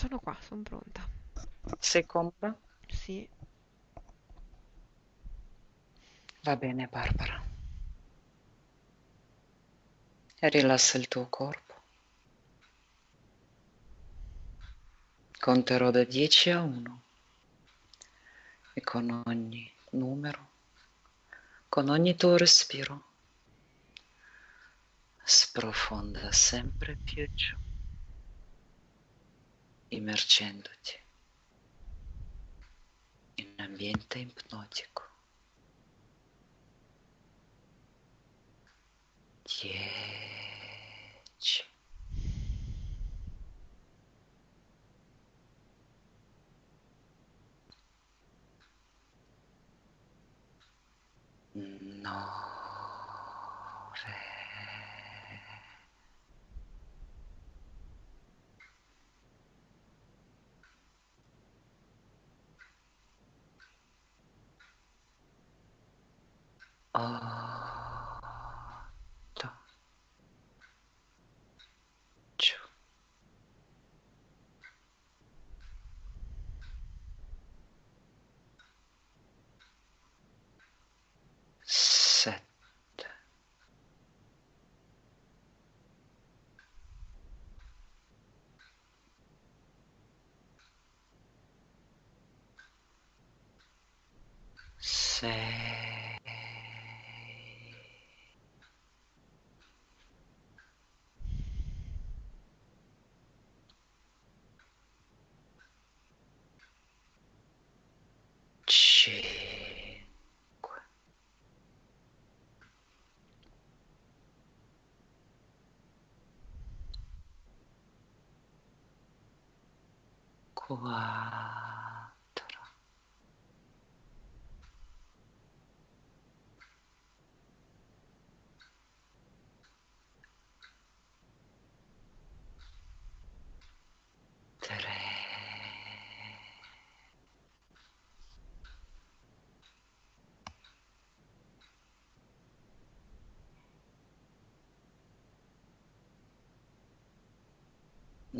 Sono qua, sono pronta. Sei comoda? Sì, Va bene, Barbara. E rilassa il tuo corpo. Conterò da 10 a 1 e con ogni numero, con ogni tuo respiro, sprofonda sempre più giù, immergendoti in un ambiente ipnotico. Dieci. Nove. Otto. Giù. Sette. Sei. 5 4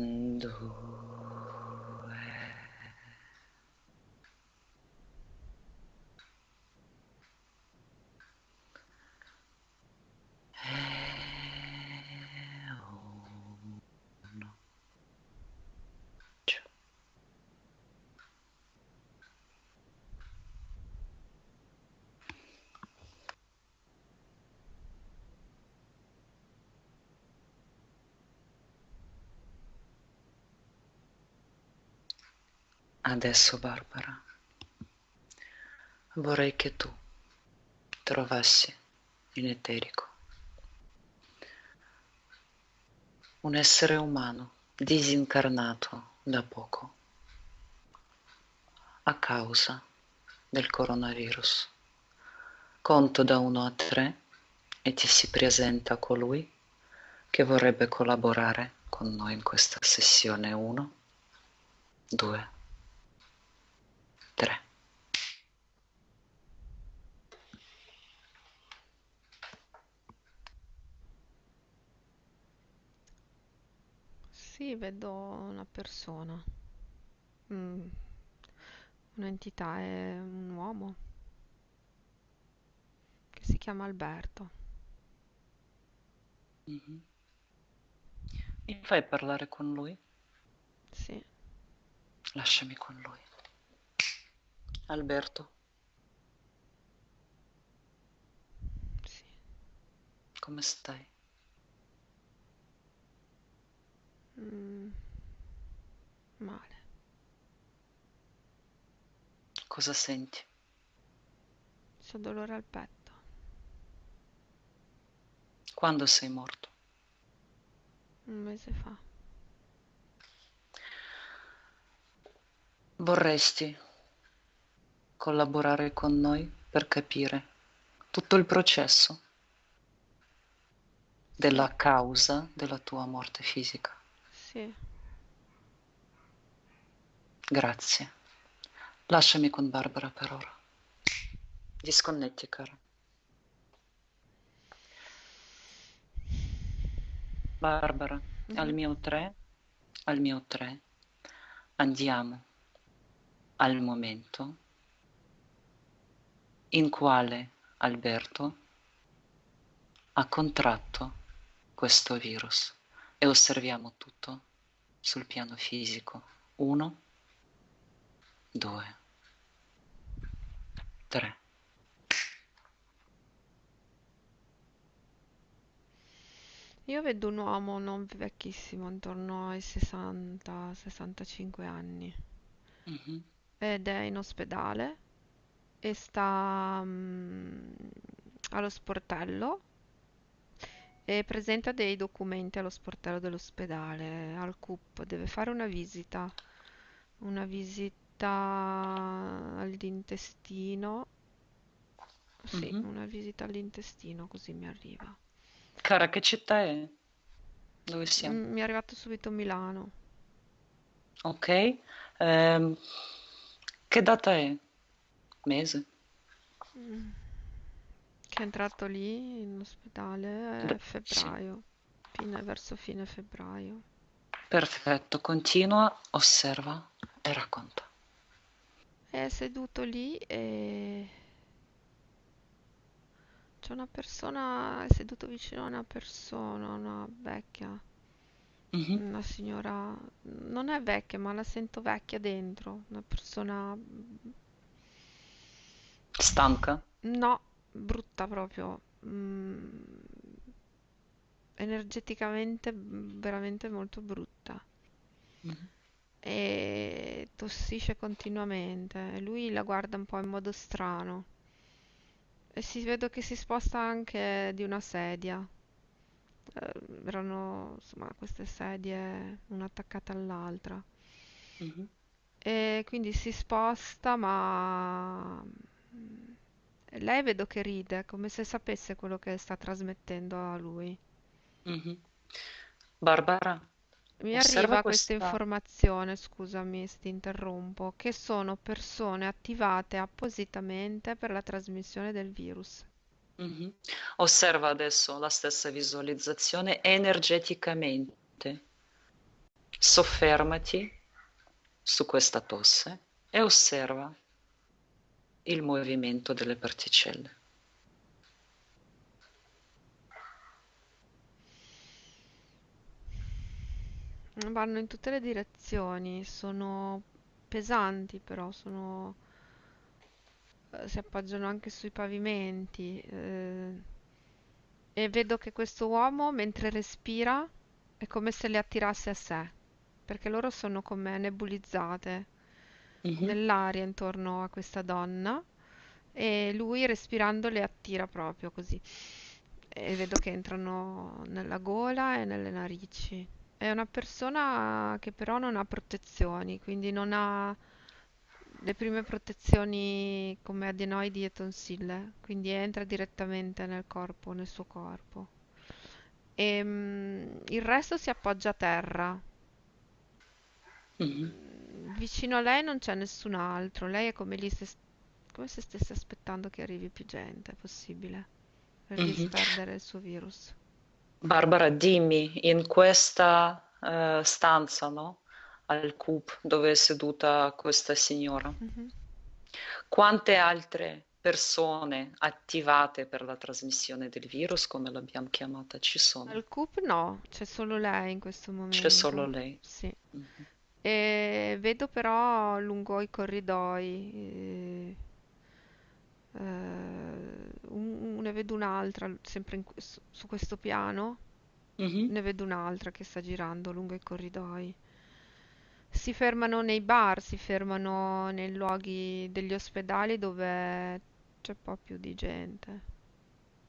Due. Adesso, Barbara, vorrei che tu trovassi in eterico un essere umano disincarnato da poco a causa del coronavirus. Conto da 1 a 3 e ti si presenta colui che vorrebbe collaborare con noi in questa sessione 1, 2, 3. sì, vedo una persona. Mm, Un'entità, è un uomo che si chiama Alberto. Mhm. Mi fai parlare con lui? Sì, Lasciami con lui. Alberto, sì. come stai? Mm, male. Cosa senti? C'ho dolore al petto. Quando sei morto? Un mese fa. Vorresti collaborare con noi per capire tutto il processo della causa della tua morte fisica? Sì, Grazie. Lasciami con Barbara per ora. Disconnetti, cara. Barbara, al Mhm. mio 3, al mio 3, andiamo al momento in quale Alberto ha contratto questo virus e osserviamo tutto sul piano fisico. Uno, due, tre. Io vedo un uomo non vecchissimo, intorno ai 60-65 anni, Mhm, ed è in ospedale e sta mm, allo sportello e presenta dei documenti allo sportello dell'ospedale, al CUP. Deve fare una visita, una visita all'intestino. Sì, mhm. una visita all'intestino, così mi arriva. Cara, che città è? Dove siamo? Mm, Mi è arrivato subito Milano. Ok. Ehm, che data è? Mese? Che è entrato lì in ospedale D- sì. febbraio, fine, verso fine febbraio. Perfetto, continua, osserva e racconta. È seduto lì e c'è una persona, è seduto vicino a una persona, una vecchia, Mhm. una signora, non è vecchia, ma la sento vecchia dentro, una persona, Stanca? no, brutta proprio, mm, energeticamente veramente molto brutta. Mhm. e tossisce continuamente. Lui la guarda un po' in modo strano e si vedo che si sposta anche di una sedia. Eh, erano insomma queste sedie una attaccata all'altra. Mhm. E quindi si sposta, ma lei vedo che ride, come se sapesse quello che sta trasmettendo a lui. Mhm. Barbara, Mi arriva questa questa. informazione, scusami se ti interrompo, che sono persone attivate appositamente per la trasmissione del virus. Mhm. Osserva adesso la stessa visualizzazione energeticamente. Soffermati su questa tosse e osserva il movimento delle particelle. Vanno in tutte le direzioni, sono pesanti però, sono, eh, si appoggiano anche sui pavimenti. eh, e vedo che questo uomo, mentre respira, è come se le attirasse a sé, perché loro sono come nebulizzate Mhm. nell'aria intorno a questa donna e lui respirando le attira proprio così. E vedo che entrano nella gola e nelle narici. È una persona che però non ha protezioni, quindi non ha le prime protezioni come adenoidi e tonsille, quindi entra direttamente nel corpo, nel suo corpo. E mm, il resto si appoggia a terra. Mhm. Vicino a lei non c'è nessun altro, lei è come lì se, come se stesse aspettando che arrivi più gente, è possibile, per Mhm. disperdere il suo virus. Barbara, dimmi, in questa eh, stanza, no? Al CUP dove è seduta questa signora, Mhm. quante altre persone attivate per la trasmissione del virus, come l'abbiamo chiamata, ci sono? Al CUP no, c'è solo lei in questo C'è solo momento. lei. Sì. Mhm. E vedo però lungo i corridoi, eh, eh, un- ne vedo un'altra, sempre in que- su su questo piano, Mhm. ne vedo un'altra che sta girando lungo i corridoi. Si fermano nei bar, si fermano nei luoghi degli ospedali dove c'è un po' più di gente.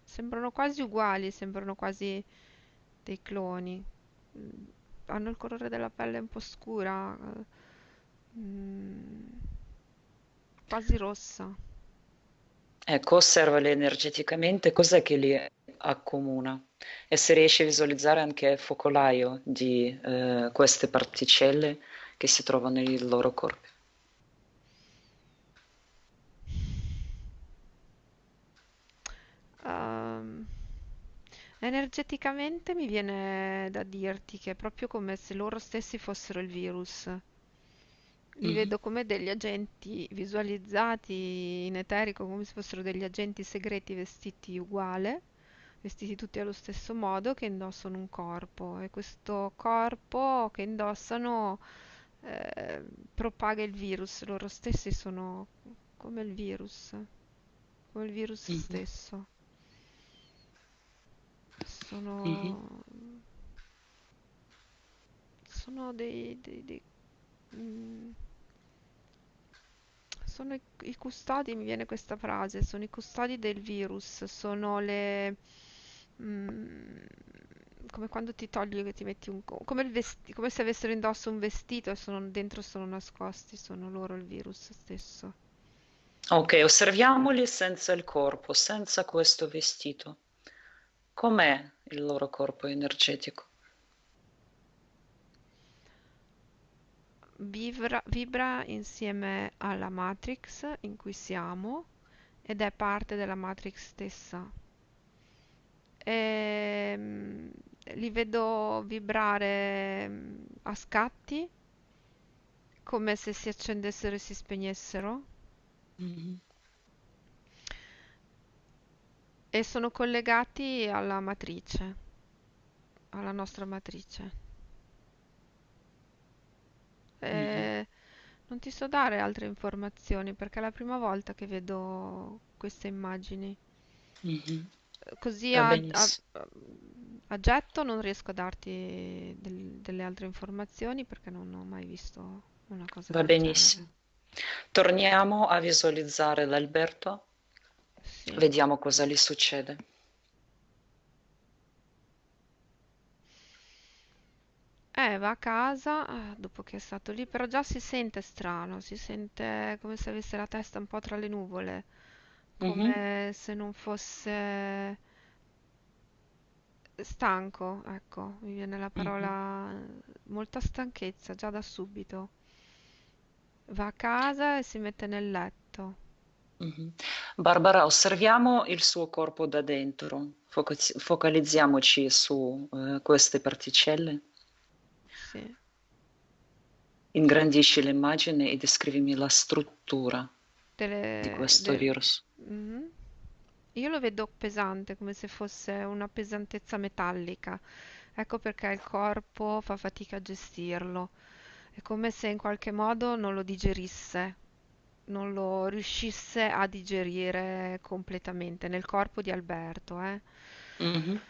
Sembrano quasi uguali, sembrano quasi dei cloni. Mm, Hanno il colore della pelle un po' scura, eh, mm, quasi rossa. Ecco, osservali energeticamente cos'è che li accomuna e se riesci a visualizzare anche il focolaio di eh, queste particelle che si trovano nei loro corpi. Ehm, energeticamente mi viene da dirti che è proprio come se loro stessi fossero il virus. Li Mhm, vedo come degli agenti visualizzati in eterico, come se fossero degli agenti segreti vestiti uguale, vestiti tutti allo stesso modo, che indossano un corpo. E questo corpo che indossano eh, propaga il virus. Loro stessi sono come il virus, come il virus mhm, stesso. Sono, sono dei, dei- dei- mm, Sono i, i custodi, mi viene questa frase, sono i custodi del virus, sono le... mm, come quando ti togli che ti metti un... co- come, il vesti- come se avessero indosso un vestito e sono, dentro sono nascosti, sono loro il virus stesso. Ok, osserviamoli senza il corpo, senza questo vestito. Com'è il loro corpo energetico? Vibra, vibra insieme alla Matrix in cui siamo ed è parte della Matrix stessa. Ehm, li vedo vibrare mm, a scatti come se si accendessero e si spegnessero Mhm, e sono collegati alla matrice, alla nostra matrice. E non ti so dare altre informazioni perché è la prima volta che vedo queste immagini. mhm. Così a, a- benissimo. a getto non riesco a darti del- delle altre informazioni perché non ho mai visto una cosa Va del genere. benissimo. Torniamo a visualizzare l'Alberto, Sì. vediamo cosa gli succede. Eh, va a casa, ah, dopo che è stato lì, però già si sente strano, si sente come se avesse la testa un po' tra le nuvole, Mhm, come se non fosse stanco, ecco, mi viene la mhm, parola, molta stanchezza già da subito. Va a casa e si mette nel letto. Barbara, osserviamo il suo corpo da dentro, Foca- focalizziamoci su eh, queste particelle, Sì, ingrandisci l'immagine e descrivimi la struttura di delle, questo de- virus. Mhm. Io lo vedo pesante, come se fosse una pesantezza metallica. Ecco perché il corpo fa fatica a gestirlo. È come se in qualche modo non lo digerisse, non lo riuscisse a digerire completamente nel corpo di Alberto, eh. Mhm,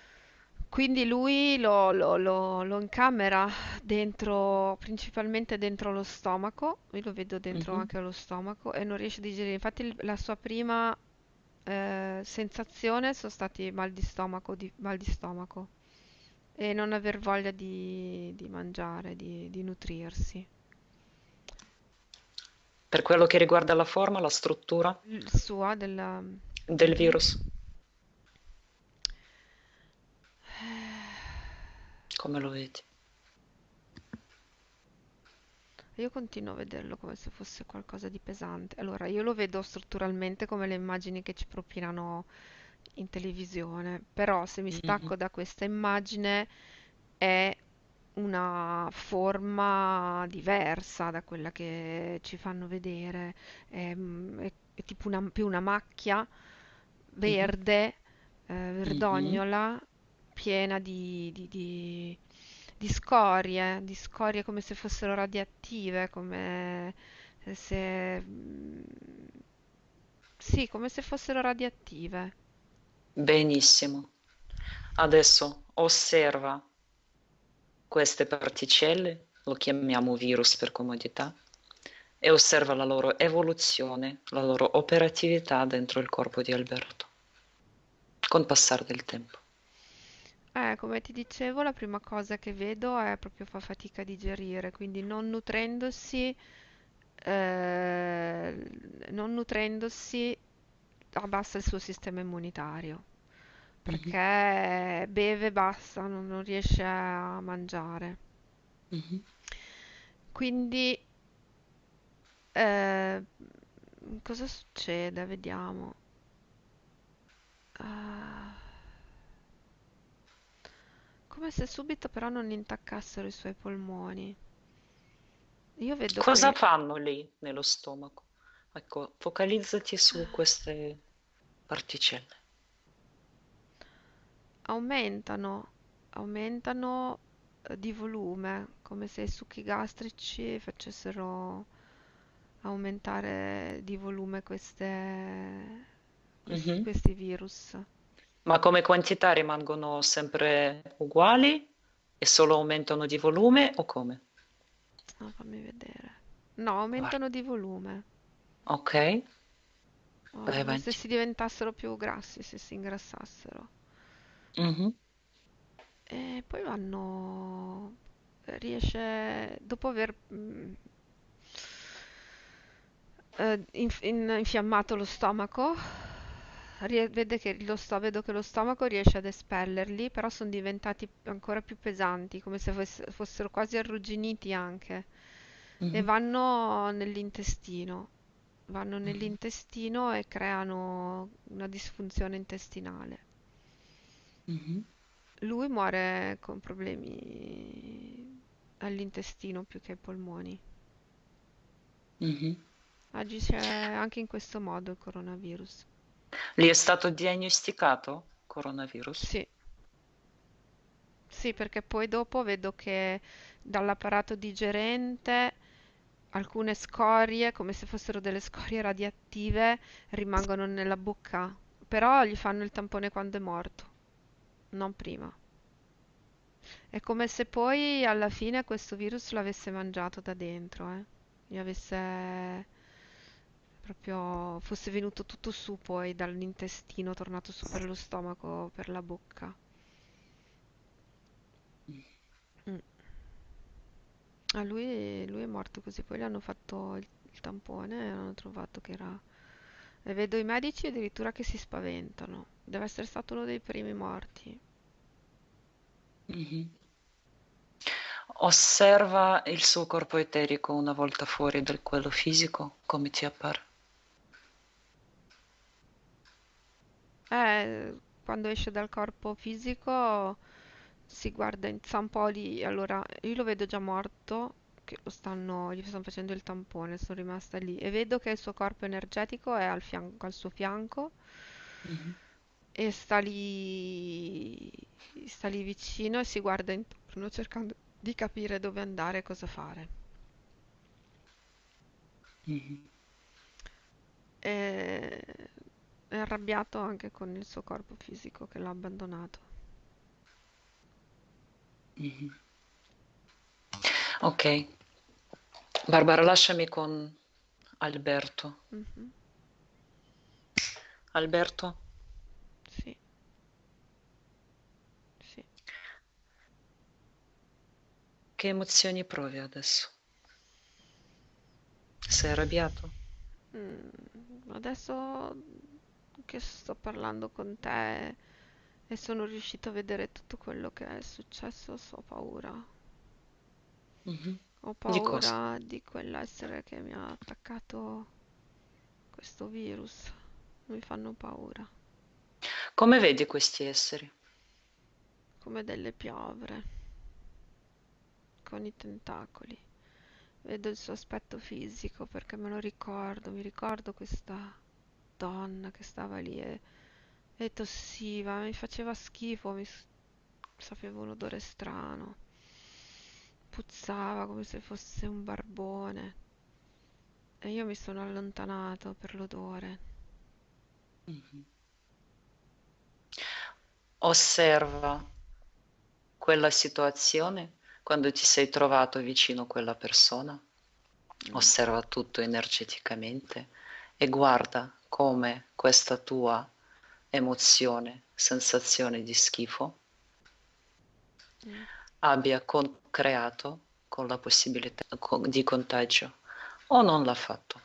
Quindi lui lo, lo- lo- lo incamera dentro, principalmente dentro lo stomaco, io lo vedo dentro mhm. anche lo stomaco e non riesce a digerire. Infatti la sua prima eh, sensazione sono stati mal di stomaco, di, mal di stomaco e non aver voglia di, di mangiare, di, di nutrirsi. Per quello che riguarda la forma, la struttura sua della... del Mhm. virus, come lo vedi? Io continuo a vederlo come se fosse qualcosa di pesante. Allora, io lo vedo strutturalmente come le immagini che ci propinano in televisione, però se mi Mhm, stacco da questa immagine è una forma diversa da quella che ci fanno vedere. È, mm, è- è tipo una, più una macchia verde, eh, mhm. verdognola, piena di, di- di- di scorie, di scorie come se fossero radioattive, come se... mm, Sì, come se fossero radioattive. Benissimo. Adesso osserva queste particelle, lo chiamiamo virus per comodità, e osserva la loro evoluzione, la loro operatività dentro il corpo di Alberto, con passare del tempo. Eh, come ti dicevo, la prima cosa che vedo è proprio fa fatica a digerire, quindi non nutrendosi, eh, non nutrendosi abbassa il suo sistema immunitario, perché beve e basta, non, non riesce a mangiare. mhm. Quindi, eh, cosa succede? Vediamo. Ah, come se subito però non intaccassero i suoi polmoni. io vedo Cosa che fanno lì nello stomaco? Ecco, focalizzati su queste particelle. Aumentano, aumentano eh, di volume, come se i succhi gastrici facessero aumentare di volume queste, questi, Mhm. questi virus. Ma come quantità rimangono sempre uguali e solo aumentano di volume o come? Ah, fammi vedere. No, Guarda. aumentano di volume. Ok, Oh, se si diventassero più grassi, se si ingrassassero. Mhm, E poi vanno... riesce, dopo aver mm, eh, inf- in- infiammato lo stomaco, rie- vede che lo sto- vedo che lo stomaco riesce ad espellerli, però sono diventati ancora più pesanti, come se fosse- fossero quasi arrugginiti anche, e mhm, vanno nell'intestino. Vanno mhm, nell'intestino e creano una disfunzione intestinale. Mhm, Lui muore con problemi all'intestino più che ai polmoni. mhm. Agisce anche in questo modo il coronavirus. Gli è stato diagnosticato coronavirus? Sì, sì, perché poi dopo vedo che dall'apparato digerente alcune scorie, come se fossero delle scorie radioattive, rimangono nella bocca, però gli fanno il tampone quando è morto, non prima. È come se poi alla fine questo virus l'avesse mangiato da dentro, eh. Gli avesse proprio fosse venuto tutto su poi dall'intestino, tornato su per lo stomaco, per la bocca. Mm. Ah, lui, lui è morto così, poi gli hanno fatto il, il tampone e hanno trovato che era... E vedo i medici addirittura che si spaventano. Deve essere stato uno dei primi morti. Mhm. Osserva il suo corpo eterico una volta fuori da quello fisico, come ti appare. Eh, quando esce dal corpo fisico si guarda in zampoli, allora io lo vedo già morto, che lo stanno, gli stanno facendo il tampone, sono rimasta lì e vedo che il suo corpo energetico è al fianco, al suo fianco Mhm, e sta lì, sta lì vicino e si guarda intorno cercando di capire dove andare e cosa fare. mhm, E è arrabbiato anche con il suo corpo fisico che l'ha abbandonato. mhm. Ok, Barbara, lasciami con Alberto. Mhm, Alberto, Sì, sì. Che emozioni provi adesso? Sei arrabbiato? Mm, adesso che sto parlando con te e sono riuscito a vedere tutto quello che è successo, ho paura. Mhm. Ho Di paura di quell'essere che mi ha attaccato questo virus. Mi fanno paura, Come vedi questi esseri? come delle piovre con i tentacoli. Vedo il suo aspetto fisico perché me lo ricordo, mi ricordo questa donna che stava lì e, e tossiva, mi faceva schifo, mi sapevo un odore strano, puzzava come se fosse un barbone e io mi sono allontanato per l'odore. Mhm. Osserva quella situazione quando ti sei trovato vicino a quella persona. Mm, Osserva tutto energeticamente e guarda come questa tua emozione, sensazione di schifo mm. abbia con- creato con la possibilità con- di contagio o non l'ha fatto.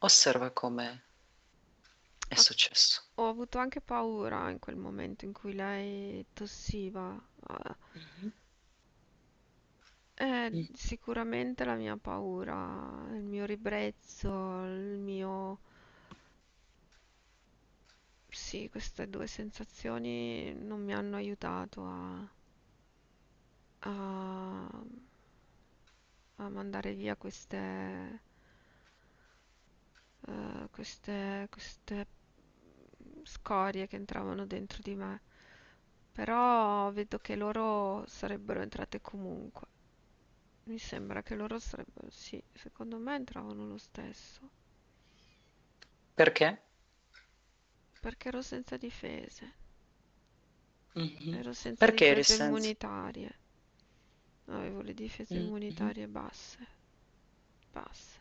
Osserva come è successo. ho avuto anche paura in quel momento in cui lei tossiva. Ah, Mm. sicuramente la mia paura, il mio ribrezzo, il mio... Sì, queste due sensazioni non mi hanno aiutato a, a, a mandare via queste, eh, queste, queste scorie che entravano dentro di me. Però vedo che loro sarebbero entrate comunque. Mi sembra che loro sarebbero, sì, secondo me entravano lo stesso. Perché? Perché ero senza difese. Mhm. Ero senza Perché eri difese senza? immunitarie. Avevo le difese Mhm. immunitarie basse. Basse.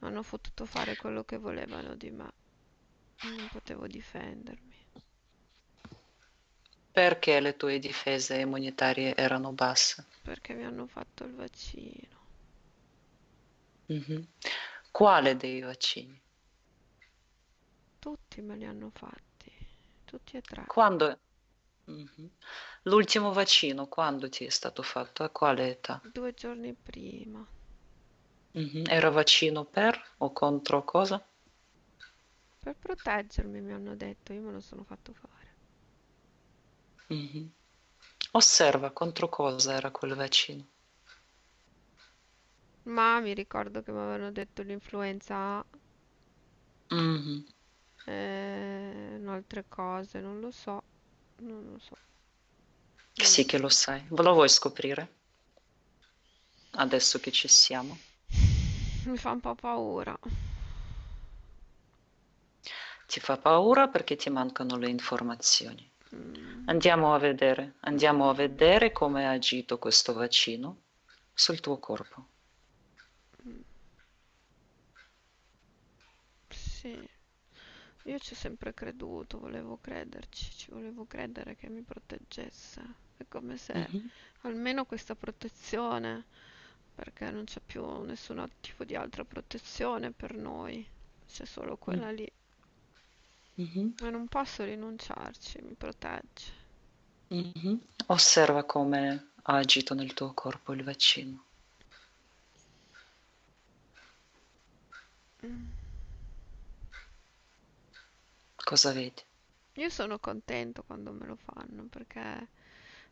Hanno potuto fare quello che volevano di me. Non potevo difendermi. Perché le tue difese immunitarie erano basse? Perché mi hanno fatto il vaccino. Mhm. Quale dei vaccini? Tutti me li hanno fatti. Tutti e tre. Quando? Mhm. L'ultimo vaccino, quando ti è stato fatto? A quale età? Due giorni prima. Mhm. Era vaccino per o contro cosa? Per proteggermi, mi hanno detto. Io me lo sono fatto fare. Mhm. Osserva contro cosa era quel vaccino. Ma mi ricordo che mi avevano detto l'influenza A Mhm. e altre cose. Non lo so. Non lo so. Non Sì lo che so. lo sai. Lo vuoi scoprire? Adesso che ci siamo. Mi fa un po' paura. Ti fa paura perché ti mancano le informazioni. Mm, Andiamo a vedere, andiamo a mm, vedere come ha agito questo vaccino sul tuo corpo. mm. Sì, io ci ho sempre creduto, volevo crederci, ci volevo credere che mi proteggesse. È come se Mhm, almeno questa protezione, perché non c'è più nessun tipo di altra protezione per noi, c'è solo mm, quella lì. Mhm, E non posso rinunciarci, mi protegge. mhm. Osserva come ha agito nel tuo corpo il vaccino. Mm. Cosa vedi? Io sono contento quando me lo fanno perché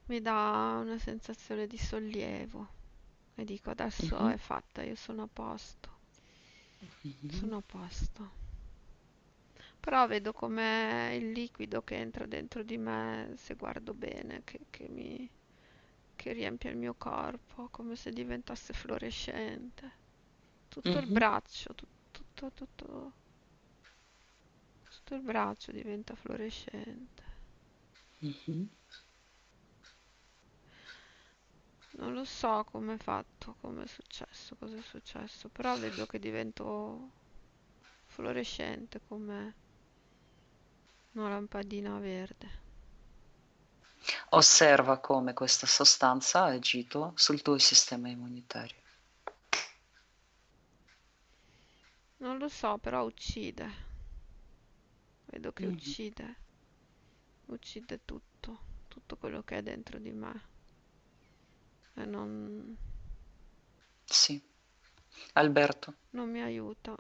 mi dà una sensazione di sollievo e dico adesso Mhm, è fatta, io sono a posto, mhm, sono a posto. Però vedo com'è il liquido che entra dentro di me, se guardo bene, che, che mi, che riempie il mio corpo, come se diventasse fluorescente. Tutto il mhm, braccio, tut- tutto, tutto, tutto il braccio diventa fluorescente. mhm. Non lo so come è fatto, come è successo, cosa è successo, però vedo che divento fluorescente come una lampadina verde. Osserva come questa sostanza ha agito sul tuo sistema immunitario. Non lo so, però uccide. Vedo che Mhm. uccide, uccide tutto, tutto quello che è dentro di me. E non, Sì. Alberto, non mi aiuta.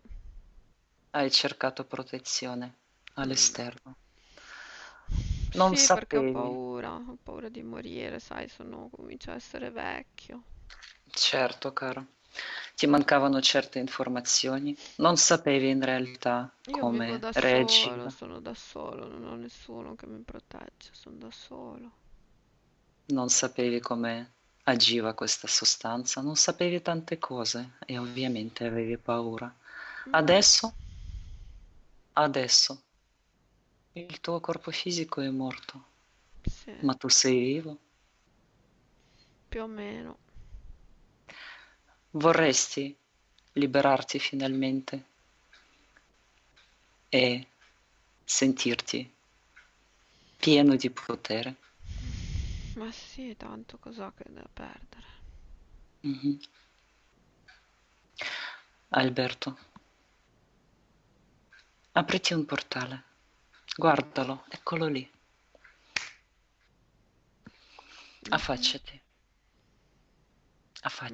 hai cercato protezione Mm. all'esterno. Non Sì, perché ho paura, ho paura di morire, sai, sono, comincio a essere vecchio. certo, caro, ti mancavano certe informazioni, non sapevi in realtà Io vivo come da solo, reagiva, sono da solo, non ho nessuno che mi protegge, sono da solo. non sapevi come agiva questa sostanza, non sapevi tante cose e ovviamente avevi paura. Mm, Adesso, adesso, il tuo corpo fisico è morto, sì, ma tu sei vivo. più o meno. Vorresti liberarti finalmente e sentirti pieno di potere. Ma sì, tanto cos'ho che da perdere? Mhm. Alberto, apriti un portale. Guardalo, eccolo lì. Mhm. Affacciati,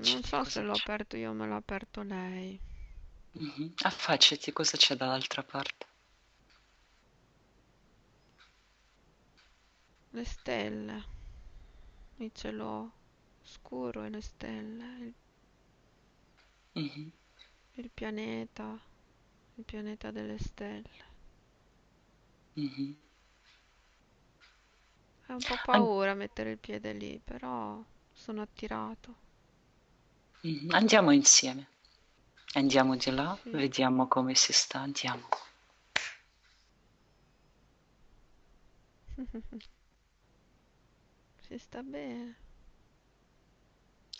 Non affacciati, so se l'ho aperto io me l'ha aperto lei. Mhm. Affacciati, cosa c'è dall'altra parte? Le stelle, il cielo scuro e le stelle, Mhm, il pianeta, il pianeta delle stelle. Mhm. È un po' An- paura mettere il piede lì, però sono attirato. mhm. Andiamo insieme. Andiamo di là, Sì. vediamo come si sta. Andiamo. Si sta bene,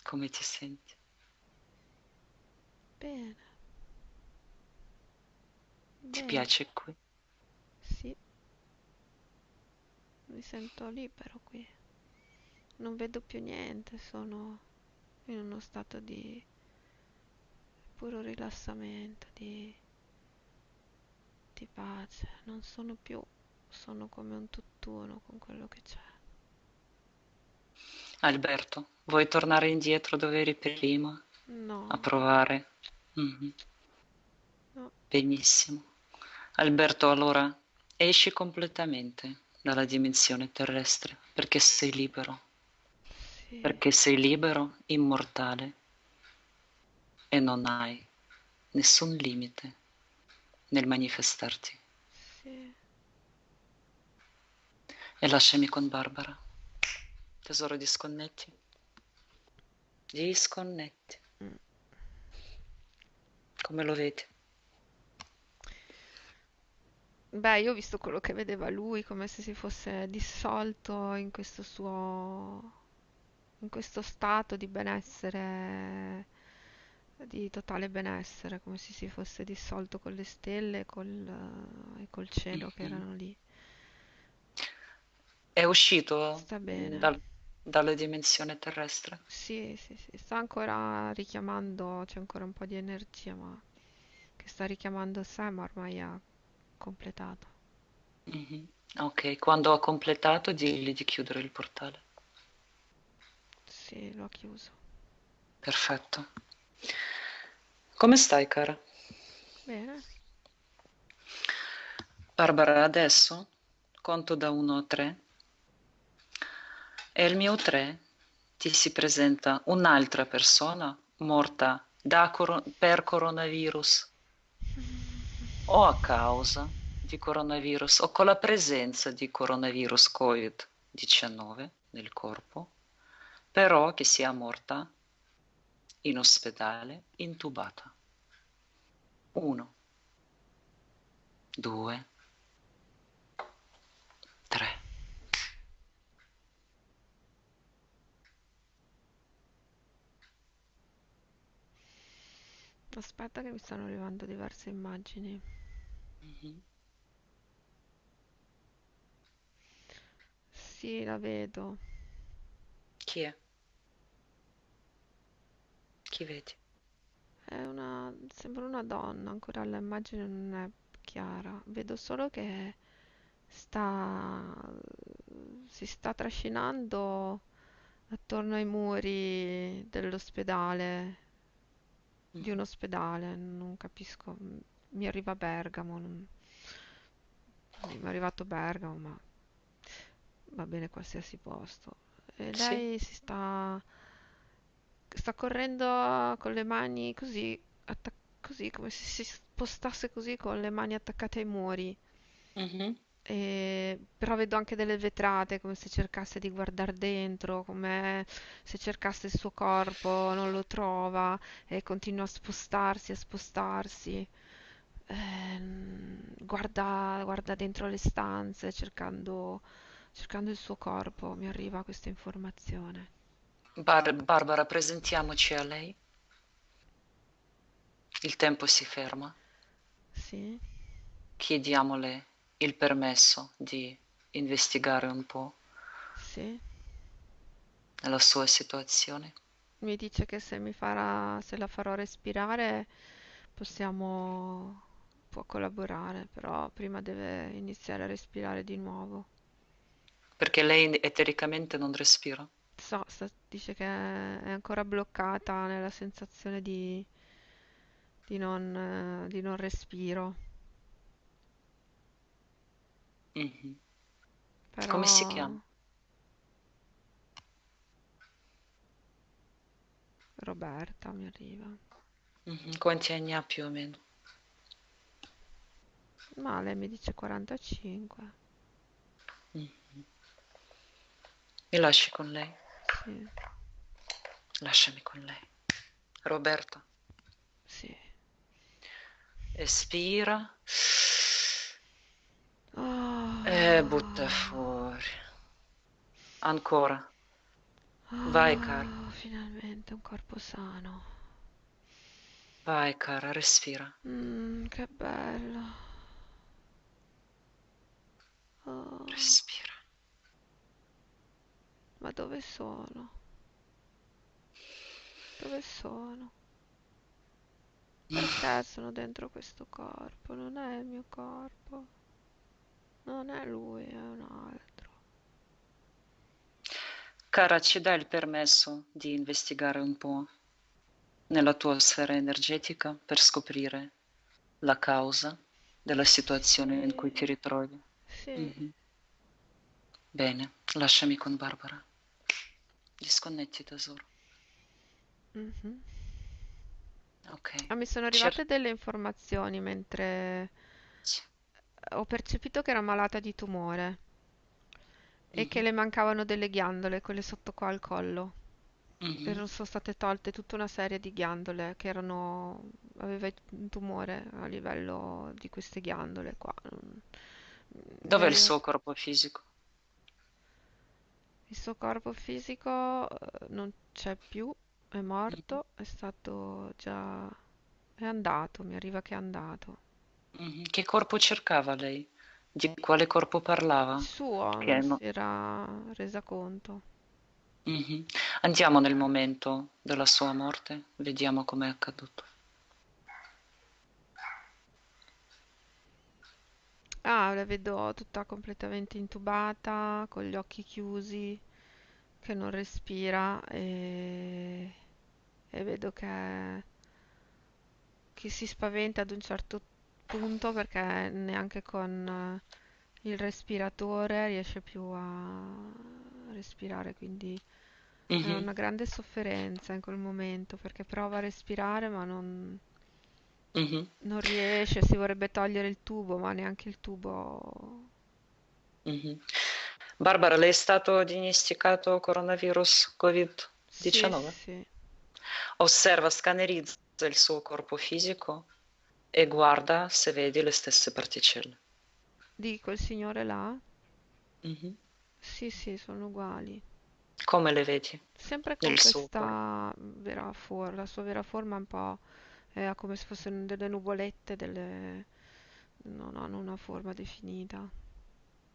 Come ti senti? bene, Ti bene. piace qui? Sì, mi sento libero qui. Non vedo più niente, sono in uno stato di puro rilassamento, di, di pace. Non sono più, sono come un tutt'uno con quello che c'è. Alberto, vuoi tornare indietro dove eri prima? A No, provare? Mhm. no, Benissimo. Alberto, allora esci completamente dalla dimensione terrestre perché sei libero, sì, perché sei libero, immortale e non hai nessun limite nel manifestarti. sì. E lasciami con Barbara. Tesoro, disconnetti. Disconnetti. Mm. Come lo vedi? Beh, io ho visto quello che vedeva lui, come se si fosse dissolto in questo suo, in questo stato di benessere, di totale benessere, come se si fosse dissolto con le stelle e col, e col cielo che Mhm. erano lì. È uscito Sta bene. dal- dalla dimensione terrestre? Sì, sì, sì, sta ancora richiamando, c'è ancora un po' di energia, ma che sta richiamando sé, ma ormai ha completato. Mhm. Ok, quando ho completato, digli di chiudere il portale. Sì, lo ha chiuso. Perfetto. Come stai, cara? Bene. Barbara, adesso conto da 1 a 3 e al mio 3 ti si presenta un'altra persona morta da coro- per coronavirus o a causa di coronavirus o con la presenza di coronavirus Covid-19 nel corpo, però che sia morta in ospedale intubata. Uno, due, tre. Aspetta che mi stanno arrivando diverse immagini. Mhm. Sì, la vedo. Chi è? Chi vedi? È una... sembra una donna, ancora l'immagine non è chiara. Vedo solo che sta... si sta trascinando attorno ai muri dell'ospedale, di un Mhm. ospedale, non capisco. Mi arriva Bergamo, non- mi è arrivato Bergamo, ma va bene qualsiasi posto. E Sì. lei si sta, sta correndo con le mani così, attac- così come se si spostasse così con le mani attaccate ai muri. Mhm. E- però vedo anche delle vetrate, come se cercasse di guardare dentro, come se cercasse il suo corpo, non lo trova e continua a spostarsi, a spostarsi. Ehm, guarda, guarda dentro le stanze cercando, cercando il suo corpo. Mi arriva questa informazione. Bar- Barbara, presentiamoci a lei. Il tempo si ferma. Sì? Chiediamole il permesso di investigare un po' Sì? la sua situazione. Mi dice che se mi farà, se la farò respirare possiamo, può collaborare, però prima deve iniziare a respirare di nuovo. Perché lei etericamente non respira. So, sta- dice che è ancora bloccata nella sensazione di, di non, di non respiro, Mhm. Come si però chiama? Roberta mi arriva. Mhm. Quanti anni ha più o meno? Ma lei mi dice 45. Mhm. Mi lasci con lei? Sì, Lasciami con lei. Roberta, sì. espira e butta fuori. Ancora. Vai, cara. finalmente un corpo sano. Vai, cara, respira. Mm, che bello. Oh, Respira. ma dove sono? Dove sono? Perché sono dentro questo corpo? Non è il mio corpo. Non è lui, è un altro. Cara, ci dai il permesso di investigare un po' nella tua sfera energetica per scoprire la causa della situazione in cui ti ritrovi? Sì. Mhm. Bene, lasciami con Barbara. Disconnetti, tesoro. Mhm. Ok. Ah, mi sono Cer- arrivate delle informazioni mentre sì. ho percepito che era malata di tumore e che Mhm. le mancavano delle ghiandole, quelle sotto qua al collo. Mhm. Erano sono state tolte tutta una serie di ghiandole che erano... aveva un tumore a livello di queste ghiandole qua. Dov'è il suo corpo fisico? Il suo corpo fisico eh, non c'è più, è morto, è stato già... è andato, mi arriva che è andato. Mhm. Che corpo cercava lei? Di quale corpo Il parlava? suo Che non no- si era resa conto. Mhm. Andiamo nel momento della sua morte, vediamo com'è accaduto. Ah, la vedo tutta completamente intubata, con gli occhi chiusi, che non respira e, e vedo che, che si spaventa ad un certo punto perché neanche con eh, il respiratore riesce più a respirare, quindi è Mhm. una grande sofferenza in quel momento perché prova a respirare ma non, Mhm. non riesce, si vorrebbe togliere il tubo, ma neanche il tubo Mhm. Barbara, le è stato diagnosticato coronavirus Sì, Covid-19? sì. Osserva, scannerizza il suo corpo fisico e guarda se vedi le stesse particelle. Di quel signore là? Mhm. Sì, sì, sono uguali. Come le vedi Sempre con nel questa vera forma, la sua vera forma è un po' è come se fossero delle nuvolette, delle... non hanno una forma definita.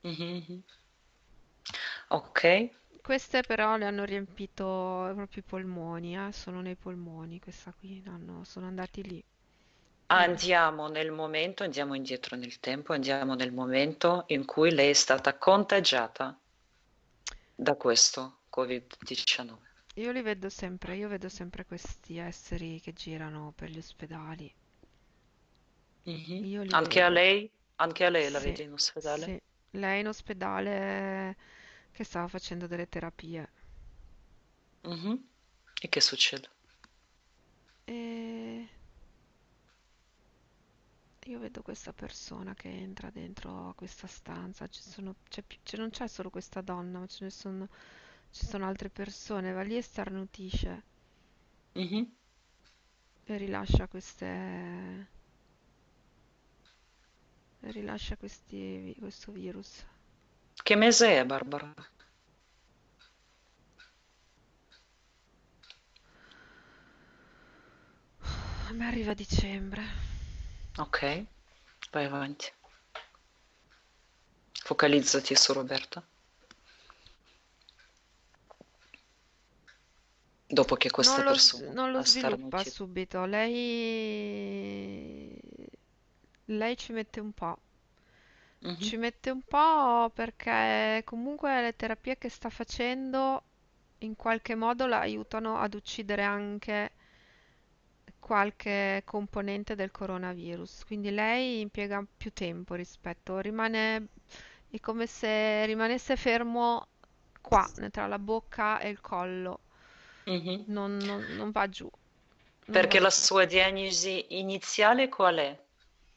Mhm, mhm. Ok, Queste però le hanno riempito proprio i polmoni, eh? Sono nei polmoni, questa qui, hanno- sono andati lì. Andiamo nel momento, andiamo indietro nel tempo, andiamo nel momento in cui lei è stata contagiata da questo Covid-19. Io li vedo sempre, io vedo sempre questi esseri che girano per gli ospedali. Mhm. Io li Anche a vedo. lei, anche a lei la Sì, vedi in ospedale? sì. Lei in ospedale che stava facendo delle terapie. Mhm. E che succede? E io vedo questa persona che entra dentro a questa stanza. Ci sono, c'è c'è- non c'è solo questa donna, ma ce ne sono, ci sono altre persone. Va lì e starnutisce Mhm. e rilascia queste, e rilascia questi, questo virus. Che mese è, Barbara? A me arriva dicembre. Ok, vai avanti. Focalizzati su Roberta. Dopo che questa Non lo, s- persona non lo sviluppa starnutito. subito, lei, lei ci mette un po'. Mhm. Ci mette un po' perché comunque le terapie che sta facendo in qualche modo la aiutano ad uccidere anche qualche componente del coronavirus. Quindi lei impiega più tempo rispetto, rimane, è come se rimanesse fermo qua, tra la bocca e il collo, Mhm. non, non- non va giù. non Perché la so. sua diagnosi iniziale qual è?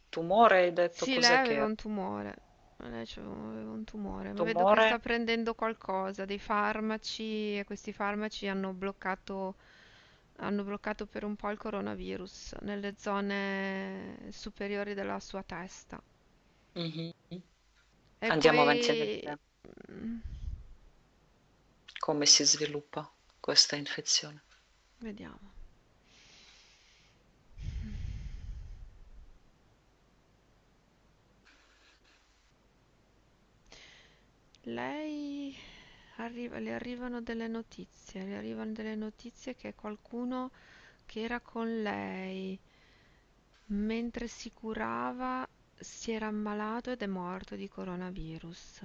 Tumore, hai detto Sì, lei cos'è che aveva un tumore. Lei c'aveva aveva un tumore, ma vedo che Tumore? sta prendendo qualcosa, dei farmaci, e questi farmaci hanno bloccato, hanno bloccato per un po' il coronavirus nelle zone superiori della sua testa. Mhm. E Andiamo avanti a poi, vedere mm, come si sviluppa questa infezione. vediamo. Lei arriva, le arrivano delle notizie, le arrivano delle notizie che qualcuno che era con lei mentre si curava si era ammalato ed è morto di coronavirus.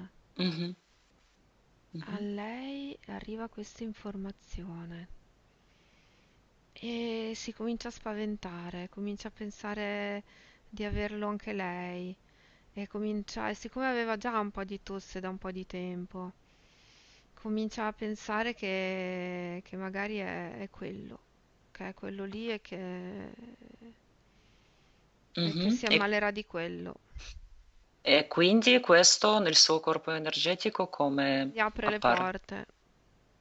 Mhm, A mhm, lei arriva questa informazione e si comincia a spaventare, comincia a pensare di averlo anche lei e comincia, e siccome aveva già un po' di tosse da un po' di tempo, comincia a pensare che, che magari è, è quello, che è quello lì e che, e che mhm. si E, ammalerà di quello. E quindi questo nel suo corpo energetico come Gli apre le appare? porte,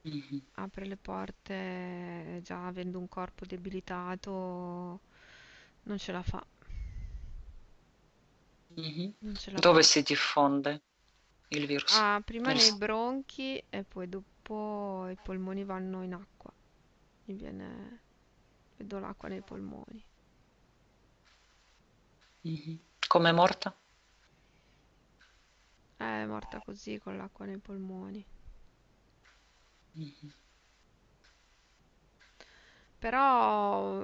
Mhm, apre le porte già avendo un corpo debilitato, non ce la fa, mhm. non ce la Dove fa. si diffonde il virus? Ah, prima Nel nei bronchi e poi dopo i polmoni vanno in acqua. Mi viene, vedo l'acqua nei polmoni. mhm. Come è morta? È morta così con l'acqua nei polmoni. Però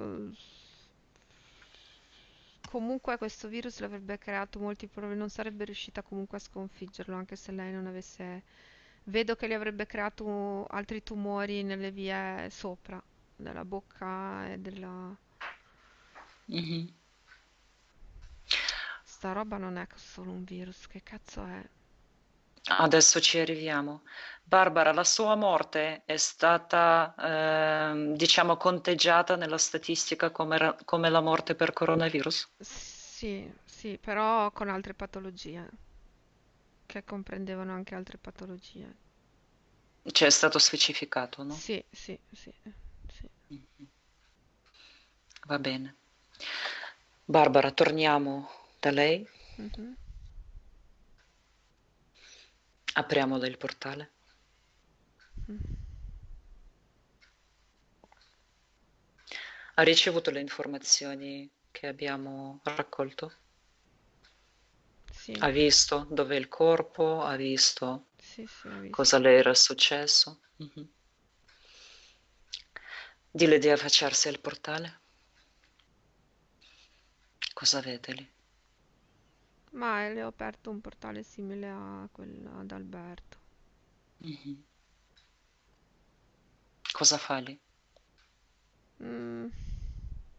comunque questo virus le avrebbe creato molti problemi, non sarebbe riuscita comunque a sconfiggerlo, anche se lei non avesse... Vedo che le avrebbe creato altri tumori nelle vie sopra, della bocca e della... mhm. Sta roba non è solo un virus, che cazzo è? Adesso ci arriviamo. Barbara, la sua morte è stata, ehm, diciamo, conteggiata nella statistica come, ra- come la morte per coronavirus? Sì, sì, però con altre patologie, che comprendevano anche altre patologie. Cioè, è stato specificato, no? Sì, sì, sì, sì. Va bene. Barbara, torniamo da lei. Mhm. Apriamole il portale. Ha ricevuto le informazioni che abbiamo raccolto? Sì, Ha visto dov'è il corpo? Ha visto sì, sì, ho cosa visto. le era successo? Mhm. Dille di affacciarsi al portale. Cosa vede lì? Ma le ho aperto un portale simile a quello ad Alberto. Mhm. Cosa fa lì? Mm,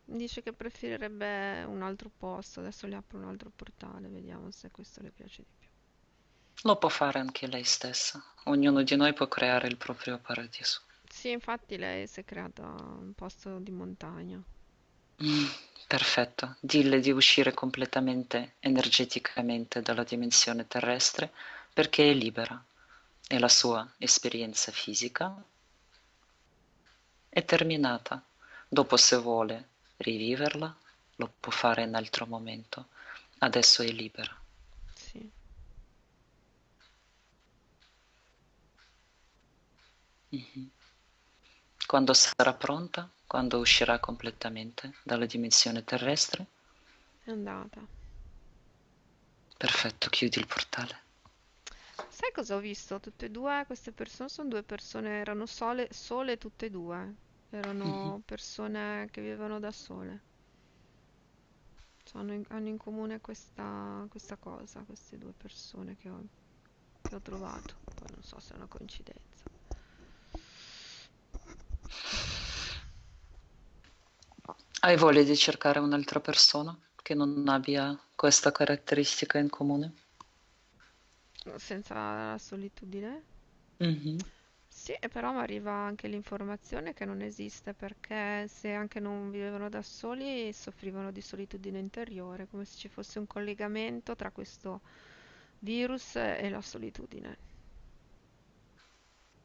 dice che preferirebbe un altro posto. Adesso le apro un altro portale, vediamo se questo le piace di più. Lo può fare anche lei stessa. Ognuno di noi può creare il proprio paradiso. Sì, infatti lei si è creata un posto di montagna. Perfetto. Dille di uscire completamente energeticamente dalla dimensione terrestre perché è libera e la sua esperienza fisica è terminata. Dopo, se vuole riviverla, lo può fare in altro momento. Adesso è libera. Sì. Mhm. Quando sarà pronta, quando uscirà completamente dalla dimensione terrestre, È andata. perfetto, chiudi il portale. Sai cosa ho visto? Tutte e due queste persone sono due persone, erano sole, sole tutte e due. Erano persone che vivevano da sole. Cioè, hanno in, hanno in comune questa, questa cosa, queste due persone che ho, che ho trovato. Poi non so se è una coincidenza. Hai voglia di cercare un'altra persona che non abbia questa caratteristica in comune? Senza la solitudine? Mhm. Sì, e però mi arriva anche l'informazione che non esiste perché se anche non vivevano da soli soffrivano di solitudine interiore, come se ci fosse un collegamento tra questo virus e la solitudine.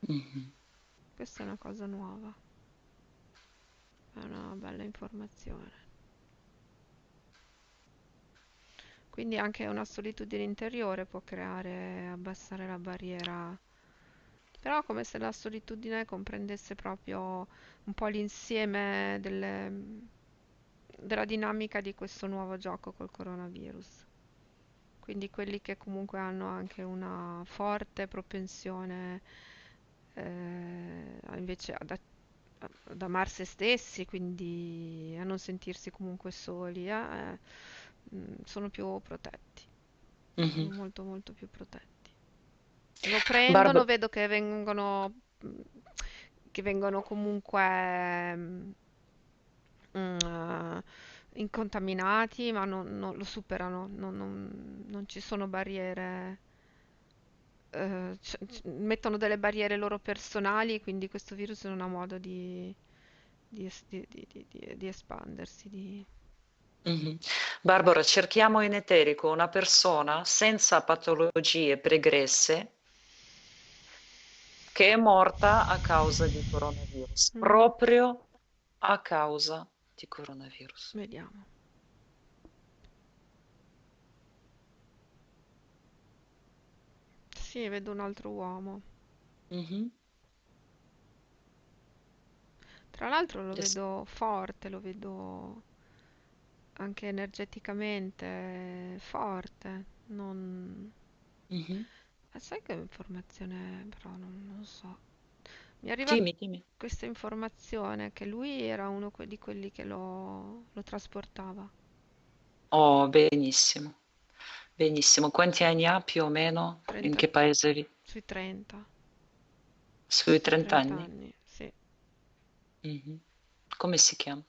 Mhm. Questa è una cosa nuova, è una bella informazione. Quindi anche una solitudine interiore può creare, abbassare la barriera, però come se la solitudine comprendesse proprio un po' l'insieme della dinamica di questo nuovo gioco col coronavirus. Quindi quelli che comunque hanno anche una forte propensione eh, invece ad, ad amare se stessi, quindi a non sentirsi comunque soli, eh, mm, sono più protetti, sono Mhm. molto molto più protetti. Lo prendono, Barb- vedo che vengono, mm, che vengono comunque mm, mm, eh, incontaminati, ma non, non lo superano, non, non- non ci sono barriere, eh, c- c- mettono delle barriere loro personali, quindi questo virus non ha modo di, di es- di- di- espandersi. mhm. Barbara, cerchiamo in eterico una persona senza patologie pregresse che è morta a causa di coronavirus, Mhm, proprio a causa di coronavirus. Vediamo. Sì, vedo un altro uomo. Mhm. Tra l'altro lo Yes. vedo forte, lo vedo anche energeticamente forte. Non... Mhm. Ah, sai che informazione, però non, non so. Mi arriva Dimmi, dimmi. questa informazione che lui era uno que- di quelli che lo, lo trasportava. Oh, benissimo, benissimo. Quanti anni ha più o meno? In 30, che paese vi? sui 30, Sui sui 30 30 anni? anni, sì. Mhm. Come si chiama?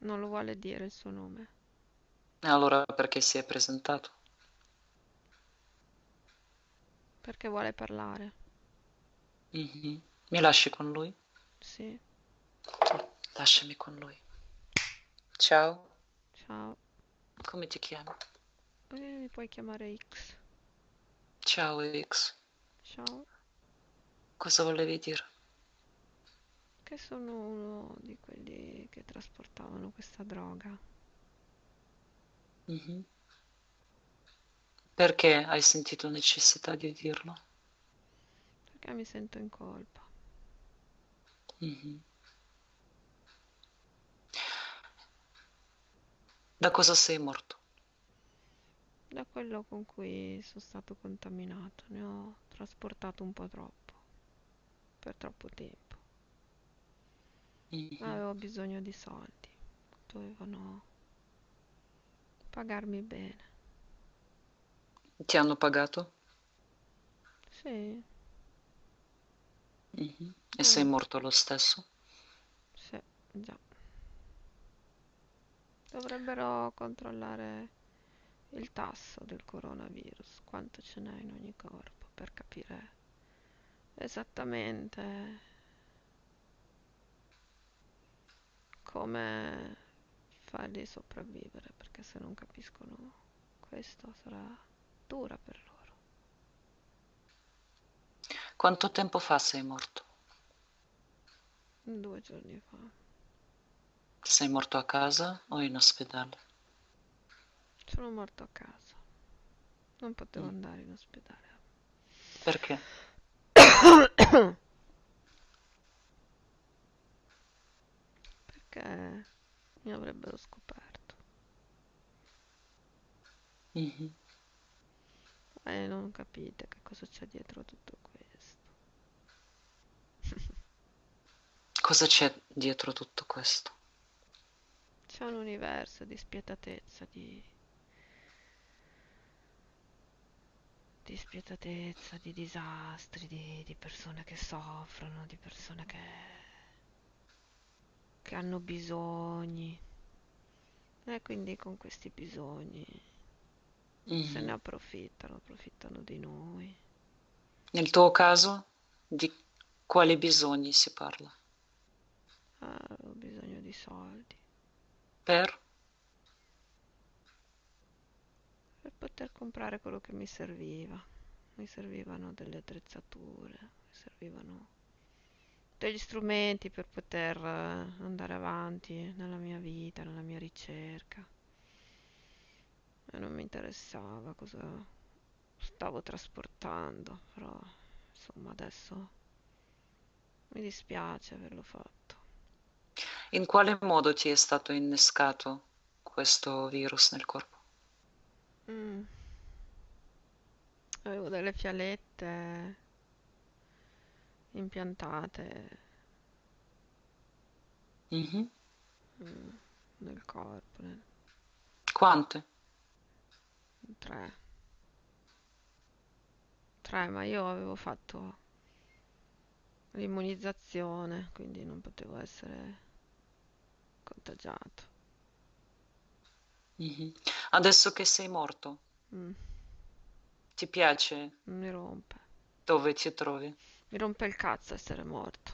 Non lo vuole dire il suo nome, E allora perché si è presentato? perché vuole parlare. Mhm. Mi lasci con lui? Sì, Lasciami con lui. Ciao, ciao. Come ti chiami? Eh, mi puoi chiamare X. Ciao X, Ciao. cosa volevi dire? Che sono uno di quelli che trasportavano questa droga. Mhm. Perché hai sentito necessità di dirlo? Perché mi sento in colpa. Mhm. Da cosa sei morto? Da quello con cui sono stato contaminato, ne ho trasportato un po' troppo, per troppo tempo. Mhm. Avevo bisogno di soldi, dovevano pagarmi bene. Ti hanno pagato? Sì, Mhm. E sei morto lo stesso? sì, già. Dovrebbero controllare il tasso del coronavirus, quanto ce n'è in ogni corpo, per capire esattamente come farli sopravvivere, perché se non capiscono questo sarà dura per loro. Quanto tempo fa sei morto? Due giorni fa Sei morto a casa o in ospedale? sono morto a casa, non potevo Mm. andare in ospedale. Perché? Perché mi avrebbero scoperto Mhm. e non capite che cosa c'è dietro tutto questo. Cosa c'è dietro tutto questo? C'è un universo di spietatezza, di, di spietatezza, di disastri, di, di persone che soffrono, di persone che, che hanno bisogni. E quindi con questi bisogni se ne approfittano, approfittano di noi. Nel tuo caso, di quali bisogni si parla? Ah, ho bisogno di soldi Per? per poter comprare quello che mi serviva. Mi servivano delle attrezzature, mi servivano degli strumenti per poter eh, andare avanti nella mia vita, nella mia ricerca. E non mi interessava cosa stavo trasportando, però insomma adesso mi dispiace averlo fatto. In quale modo ti è stato innescato questo virus nel corpo? Mm. Avevo delle fialette impiantate Mhm. mm, nel corpo, nel- Quante? tre. Tre, ma io avevo fatto l'immunizzazione, quindi non potevo essere contagiato. Mhm. Adesso che sei morto, Mm, ti piace mi rompe. dove ti trovi? Mi rompe il cazzo essere morto.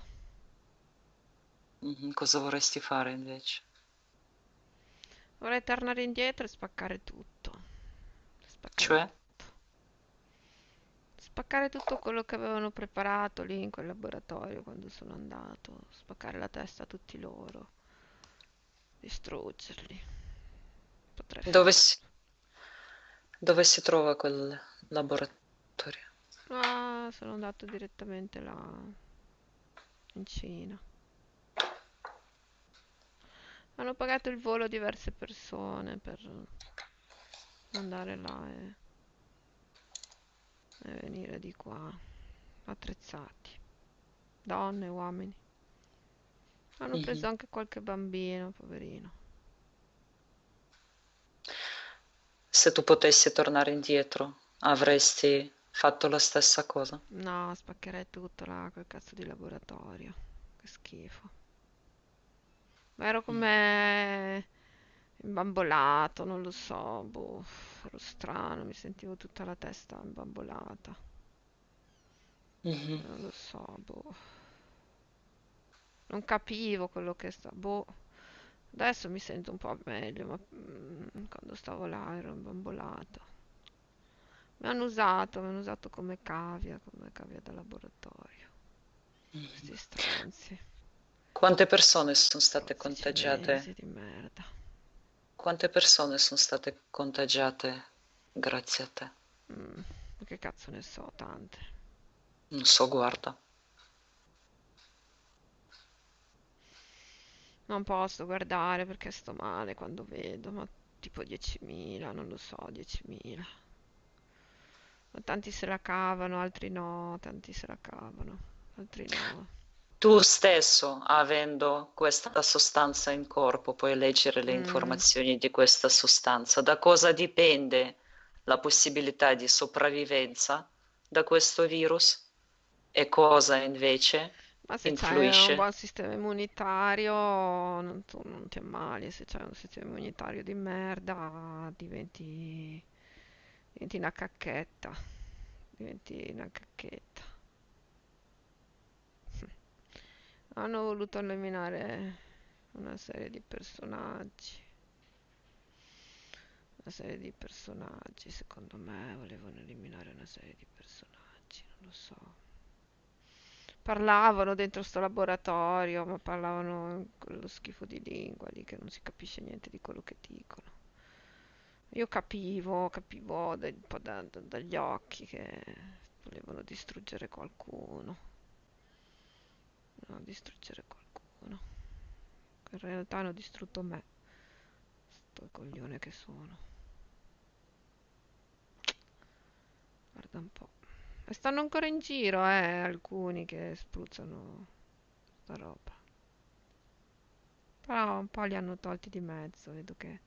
Mhm. Cosa vorresti fare invece? Vorrei tornare indietro e spaccare tutto. Spaccare Cioè? tutto. Spaccare tutto quello che avevano preparato lì in quel laboratorio quando sono andato. Spaccare la testa a tutti loro. Distruggerli. Potrei Dove si, dove si trova quel laboratorio? Ah, sono andato direttamente là in Cina. Hanno pagato il volo diverse persone per andare là e, e venire di qua, attrezzati, donne, uomini. Hanno preso anche qualche bambino, poverino. Se tu potessi tornare indietro, avresti fatto la stessa cosa? No, spaccherei tutto là, quel cazzo di laboratorio. Che schifo. Ma ero come imbambolato, non lo so, boh, ero strano, mi sentivo tutta la testa imbambolata. Mhm. Non lo so, boh. Non capivo quello che sta, boh. Adesso mi sento un po' meglio, ma mm, quando stavo là ero imbambolata. Mi hanno usato, mi hanno usato come cavia, come cavia da laboratorio. Questi stronzi, Quante persone sono state stronzi contagiate? di merda. Quante persone sono state contagiate grazie a te? Mm, che cazzo ne so, tante. Non so, guarda. Non posso guardare perché sto male quando vedo, ma tipo 10.000, non lo so, 10.000. Ma tanti se la cavano, altri no, tanti se la cavano, altri no. Tu stesso, avendo questa sostanza in corpo, puoi leggere le Mm, informazioni di questa sostanza. Da cosa dipende la possibilità di sopravvivenza da questo virus e cosa invece ma se c'hai un buon sistema immunitario, non, tu non ti ammali, se c'hai un sistema immunitario di merda, diventi, diventi una cacchetta, diventi una cacchetta. Hanno voluto eliminare una serie di personaggi. Una serie di personaggi, secondo me volevano eliminare una serie di personaggi, non lo so. Parlavano dentro sto laboratorio, ma parlavano quello schifo di lingua lì che non si capisce niente di quello che dicono. Io capivo, capivo da- un po' da- da- dagli occhi che volevano distruggere qualcuno. Volevano distruggere qualcuno. In realtà hanno distrutto me, sto coglione che sono. Guarda un po'. Stanno ancora in giro, eh, alcuni che spruzzano sta roba. Però un po' li hanno tolti di mezzo, vedo che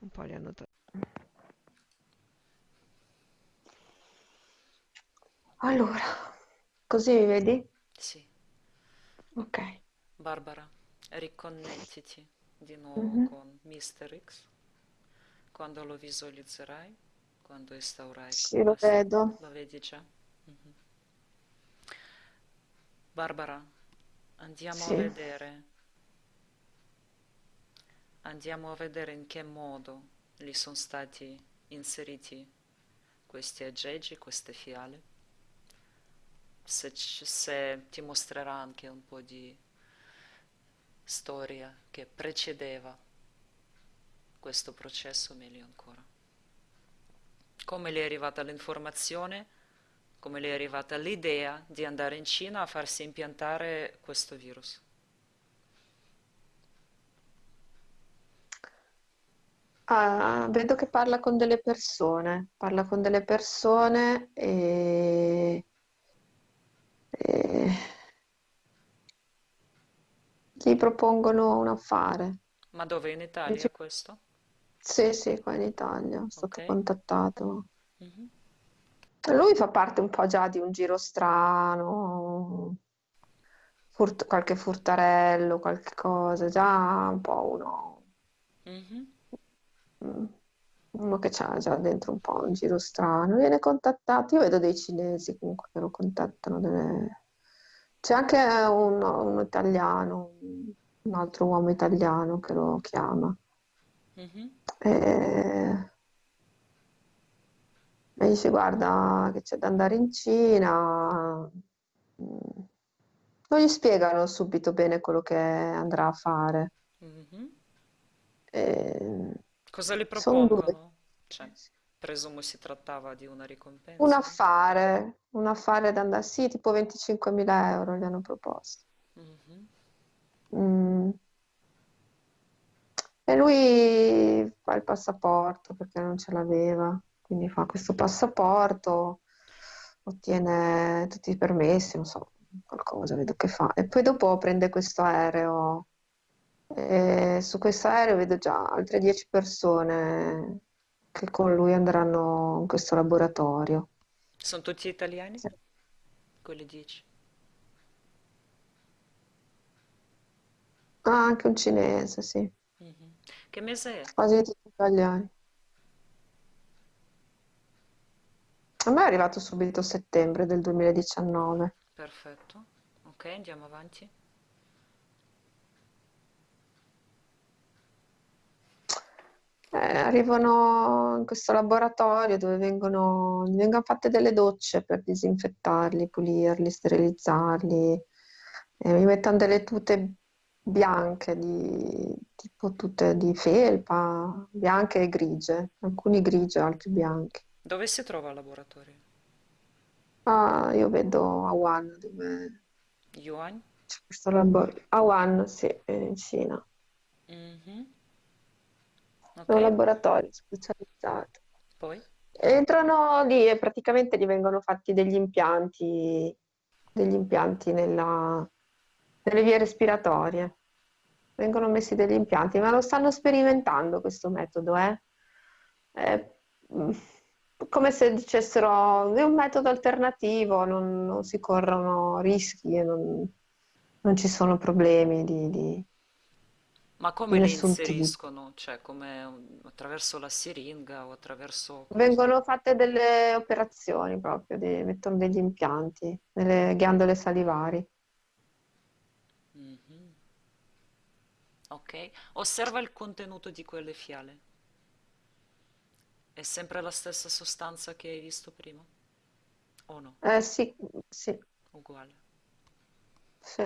un po' li hanno tolti. Allora, così mi vedi? Sì, Ok. Barbara, riconnettiti di nuovo Mhm. con Mr. X quando lo visualizzerai, quando instaurai Sì, lo vedo. Lo vedi già? Mm. Barbara, andiamo a Sì. vedere, andiamo a vedere in che modo gli sono stati inseriti questi aggeggi, queste fiale, se, se ti mostrerà anche un po' di storia che precedeva questo processo, meglio ancora. Come le è arrivata l'informazione, come le è arrivata l'idea di andare in Cina a farsi impiantare questo virus. Ah, vedo che parla con delle persone, parla con delle persone e, e gli propongono un affare. Ma dove in Italia Dice, questo? Sì, sì, qua in Italia, è Ok? stato contattato. Mhm. Lui fa parte un po' già di un giro strano, furt- qualche furtarello, qualche cosa, già un po' uno, Mhm. mm, uno che c'ha già dentro un po' un giro strano. Viene contattato, io vedo dei cinesi comunque che lo contattano, delle- c'è anche un, un italiano, un altro uomo italiano che lo chiama. Mhm. E, e dice, guarda, che c'è da andare in Cina. Non gli spiegano subito bene quello che andrà a fare. Mhm. Cosa le propongono? Cioè, presumo si trattava di una Un ricompensa. affare, un affare da andare, sì, tipo 25.000 euro gli hanno proposto. Mhm. Mm. E lui fa il passaporto perché non ce l'aveva, quindi fa questo passaporto, ottiene tutti i permessi, non so, qualcosa vedo che fa. E poi dopo prende questo aereo. E su questo aereo vedo già altre 10 persone che con lui andranno in questo laboratorio. Sono tutti italiani? Sì. Quelli dici? Ah, anche un cinese, sì. Che mese è? quasi tutti italiani. A me è arrivato subito settembre del 2019. Perfetto. Ok, andiamo avanti. Eh, arrivano in questo laboratorio dove vengono, vengono fatte delle docce per disinfettarli, pulirli, sterilizzarli. E mi mettono delle tute bianche, di, tipo tute di felpa, bianche e grigie, alcuni grigi, altri bianchi. Dove si trova il laboratorio? Ah, io vedo a Wuhan dove Yuan? c'è questo laboratorio. A Wuhan, sì, in Cina. Mhm. È un laboratorio specializzato. poi? Entrano lì e praticamente gli vengono fatti degli impianti, degli impianti nella- nelle vie respiratorie. Vengono messi degli impianti, ma lo stanno sperimentando questo metodo, eh? È mm, come se dicessero è un metodo alternativo, non, non si corrono rischi e non, non ci sono problemi di, di- Ma come li inseriscono? Cioè, come un- attraverso la siringa o attraverso? Vengono fatte delle operazioni proprio, di- mettono degli impianti nelle ghiandole salivari. Ok, osserva il contenuto di quelle fiale. È sempre la stessa sostanza che hai visto prima? O no? Eh sì, sì, Uguale. sì,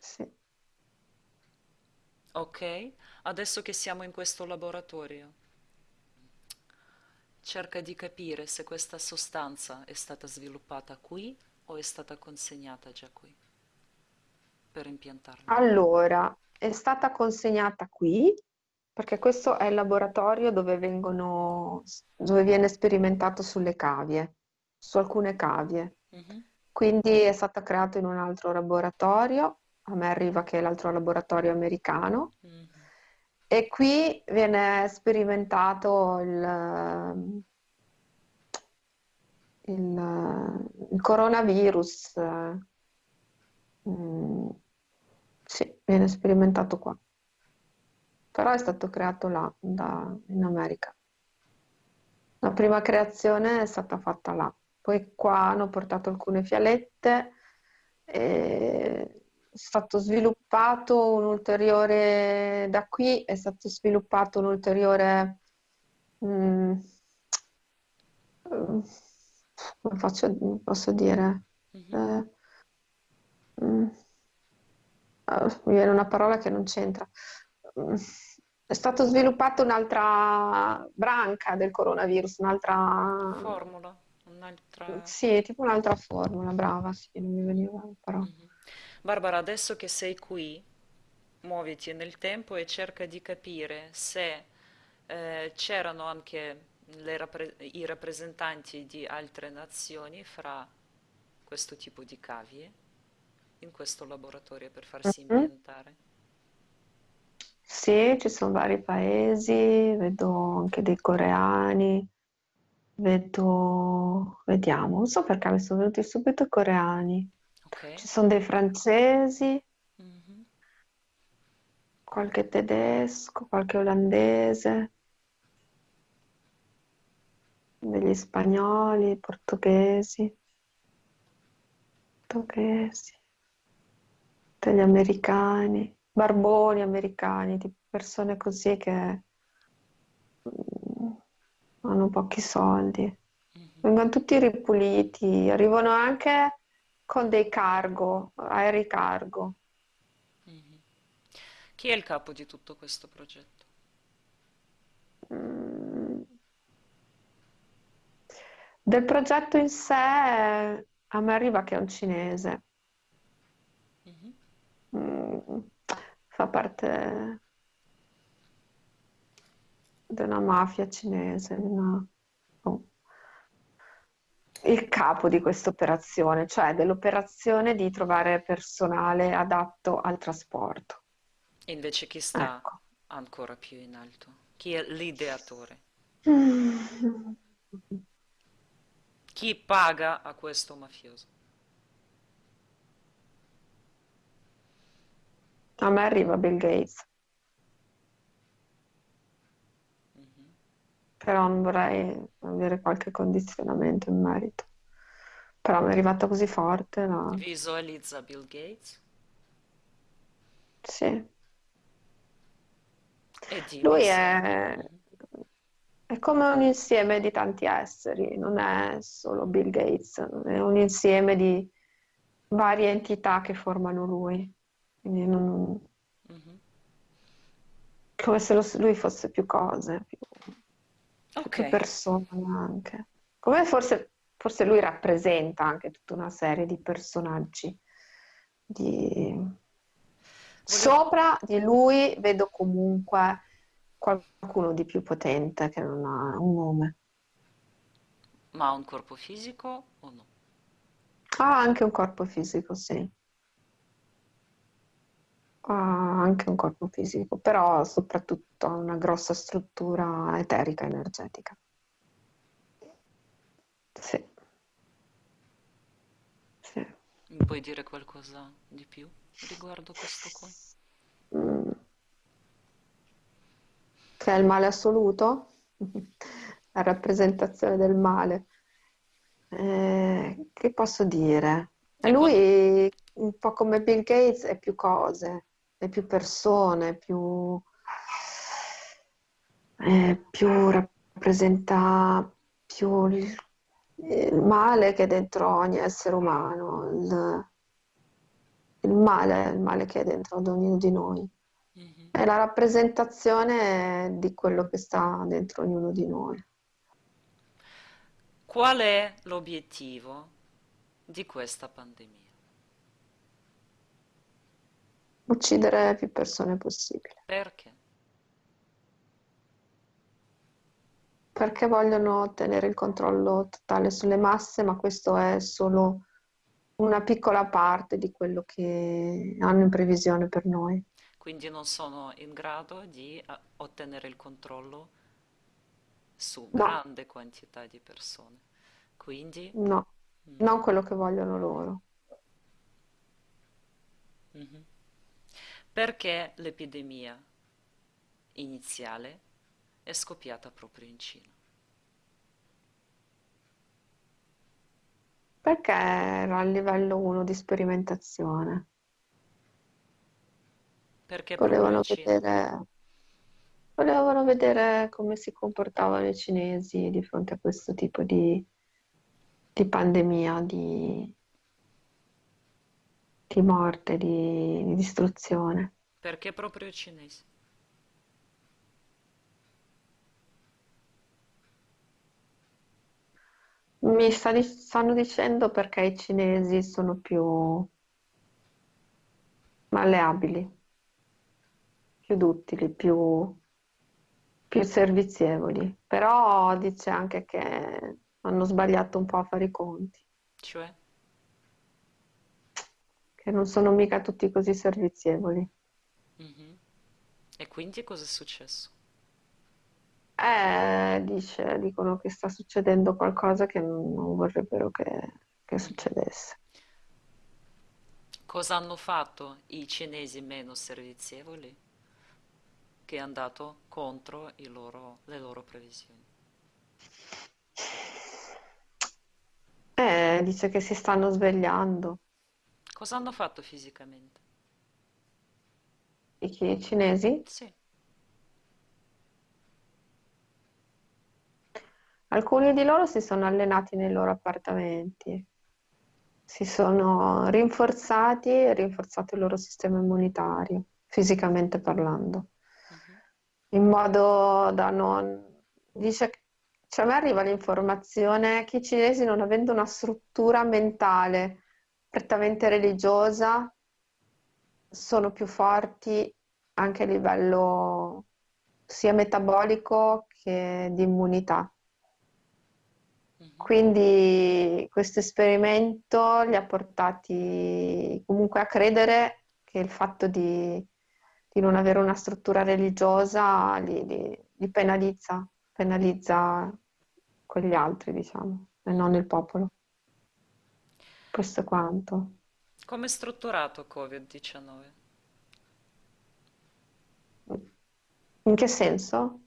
sì. Ok, adesso che siamo in questo laboratorio, cerca di capire se questa sostanza è stata sviluppata qui o è stata consegnata già qui per impiantarla. Allora, è stata consegnata qui perché questo è il laboratorio dove vengono, dove viene sperimentato sulle cavie, su alcune cavie. Mhm, Quindi è stata creata in un altro laboratorio, a me arriva che è l'altro laboratorio americano, mhm. e qui viene sperimentato il, il- il coronavirus. Eh, mm, sì, viene sperimentato qua, però è stato creato là, da- in America. La prima creazione è stata fatta là. poi qua hanno portato alcune fialette, è stato sviluppato un ulteriore, da qui è stato sviluppato un ulteriore, mm, mm, come faccio- posso dire? Mhm. Eh, mm, ah, mi viene una parola che non c'entra. Mm, È stato sviluppato un'altra branca del coronavirus, un'altra, Formula, un'altra... sì, tipo un'altra formula, brava, sì, non mi veniva parola. Mhm. Barbara, adesso che sei qui, muoviti nel tempo e cerca di capire se eh, c'erano anche rappre- i rappresentanti di altre nazioni fra questo tipo di cavie in questo laboratorio per farsi Mhm. impiantare. Sì, ci sono vari paesi, vedo anche dei coreani, vedo, vediamo, non so perché mi sono venuti subito i coreani. Ok? Ci sono dei francesi, Mhm. qualche tedesco, qualche olandese, degli spagnoli, portoghesi, portoghesi, degli americani, barboni americani, tipo persone così che mm, hanno pochi soldi. Mhm. Vengono tutti ripuliti, arrivano anche con dei cargo, aerei cargo. Mhm. Chi è il capo di tutto questo progetto? Mm. Del progetto in sé, a me arriva che è un cinese. Mm, Fa parte una mafia cinese, una- oh. Il capo di questa operazione, cioè dell'operazione di trovare personale adatto al trasporto. E invece chi sta Ecco. ancora più in alto? Chi è l'ideatore? Mm. Chi paga a questo mafioso? A me arriva Bill Gates, Mhm. però non vorrei avere qualche condizionamento in merito. Però mi è arrivata così forte, no? Visualizza Bill Gates Sì. Lui è, è come un insieme di tanti esseri, non è solo Bill Gates, è un insieme di varie entità che formano lui. Quindi non- Mhm. come se lo- lui fosse più cose, più, più- Ok, più persone anche. Come forse, forse lui rappresenta anche tutta una serie di personaggi. Di... Sopra di lui vedo comunque qualcuno di più potente che non ha un nome. Ma ha un corpo fisico o no? Ha anche un corpo fisico, sì. Ha anche un corpo fisico, però soprattutto ha una grossa struttura eterica energetica. Sì, sì. Mi puoi dire qualcosa di più riguardo questo qua? Mm. Che è il male assoluto? La rappresentazione del male. Eh, che posso dire? Lui, un po' come Bill Gates, è più cose, è più persone, più, eh, più rappresenta più il, il male che è dentro ogni essere umano, il, il male, il male che è dentro ad ognuno di noi. Mhm. È la rappresentazione di quello che sta dentro ognuno di noi. Qual è l'obiettivo di questa pandemia? Uccidere più persone possibile. Perché? Perché vogliono ottenere il controllo totale sulle masse, ma questo è solo una piccola parte di quello che hanno in previsione per noi. Quindi non sono in grado di eh, ottenere il controllo su No, grande quantità di persone. Quindi, no, mm, non quello che vogliono loro. mhm. Perché l'epidemia iniziale è scoppiata proprio in Cina? Perché era a livello 1 di sperimentazione. Perché Volevano vedere, volevano vedere come si comportavano i cinesi di fronte a questo tipo di, di pandemia, di, di morte, di, di distruzione. Perché proprio i cinesi? Mi sta stanno dicendo perché i cinesi sono più malleabili, più duttili, più, più servizievoli. Però dice anche che hanno sbagliato un po' a fare i conti, Cioè? Che non sono mica tutti così servizievoli. Mhm. E quindi cosa è successo? Eh, dice, dicono che sta succedendo qualcosa che non vorrebbero che, che Mhm. succedesse. Cosa hanno fatto i cinesi meno servizievoli? Che è andato contro i loro- le loro previsioni. Eh, dice che si stanno svegliando. Cosa hanno fatto fisicamente? I cinesi? Sì. Alcuni di loro si sono allenati nei loro appartamenti, si sono rinforzati e rinforzato il loro sistema immunitario, fisicamente parlando, Mhm. in modo da non... Dice, cioè a me arriva l'informazione che i cinesi, non avendo una struttura mentale prettamente religiosa, sono più forti anche a livello sia metabolico che di immunità. Mhm. Quindi questo esperimento li ha portati comunque a credere che il fatto di, di non avere una struttura religiosa li, li- li penalizza, penalizza quegli altri, diciamo, e non il popolo. Questo è quanto. Come è strutturato Covid-19? In che senso?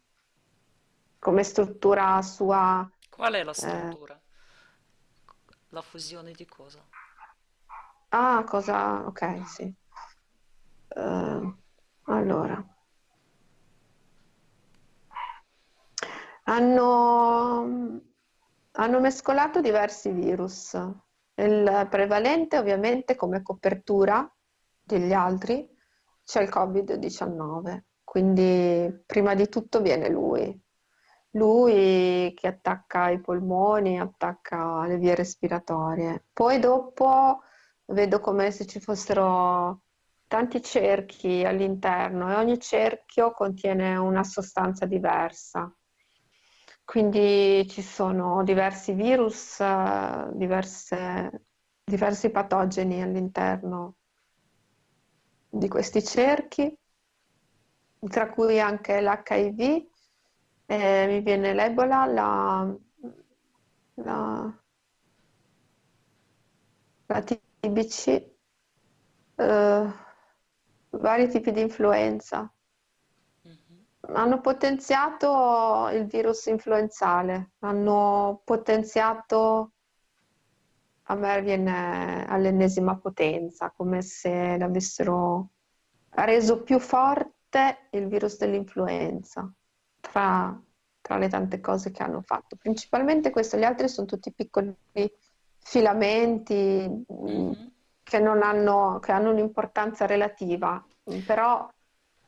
Come struttura sua... Qual è la eh, struttura? La fusione di cosa? ah, cosa... Ok, sì. Eh, allora. Hanno, hanno mescolato diversi virus. Il prevalente, ovviamente, come copertura degli altri, c'è il Covid-19. Quindi, prima di tutto viene lui. Lui che attacca i polmoni, attacca le vie respiratorie. Poi dopo vedo come se ci fossero tanti cerchi all'interno e ogni cerchio contiene una sostanza diversa. Quindi ci sono diversi virus, eh, diverse- diversi patogeni all'interno di questi cerchi, tra cui anche l'HIV, eh, mi viene l'Ebola, la, la, la TBC, eh, vari tipi di influenza. Hanno potenziato il virus influenzale, hanno potenziato, a me viene all'ennesima potenza, come se l'avessero reso più forte il virus dell'influenza, tra, tra le tante cose che hanno fatto. Principalmente questo, gli altri sono tutti piccoli filamenti mh, Mhm. che non hanno, che hanno un'importanza relativa, però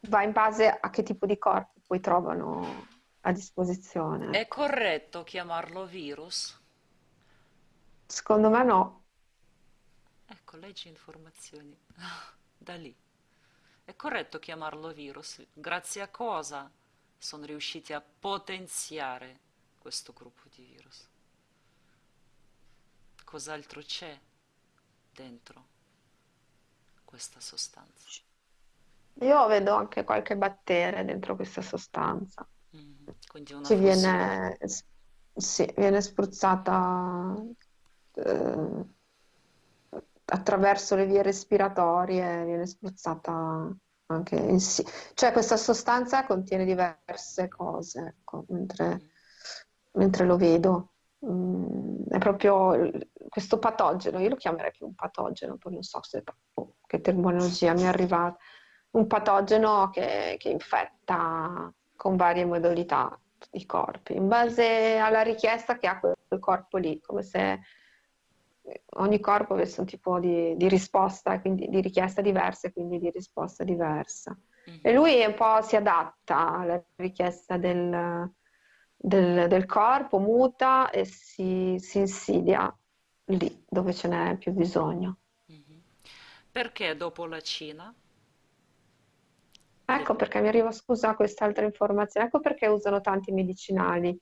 va in base a che tipo di corpo poi trovano a disposizione. È corretto chiamarlo virus? Secondo me no. Ecco, leggi informazioni da lì. È corretto chiamarlo virus? Grazie a cosa sono riusciti a potenziare questo gruppo di virus? Cos'altro c'è dentro questa sostanza? Io vedo anche qualche batteria dentro questa sostanza Mhm. Quindi una fusione. viene, sì, viene spruzzata eh, attraverso le vie respiratorie, viene spruzzata anche in sì. Cioè questa sostanza contiene diverse cose, ecco, mentre, Mhm. mentre lo vedo. Mm, è proprio questo patogeno, io lo chiamerei più un patogeno, poi non so se, oh, che terminologia mi è arrivata, un patogeno che, che infetta con varie modalità i corpi, in base alla richiesta che ha quel, quel corpo lì, come se ogni corpo avesse un tipo di, di risposta, quindi di richiesta diversa e quindi di risposta diversa. Mm-hmm. E lui un po' si adatta alla richiesta del, del, del corpo, muta e si, si, insidia lì dove ce n'è più bisogno. Mm-hmm. Perché dopo la Cina? Ecco perché mi arriva, scusa, quest'altra informazione, ecco perché usano tanti medicinali,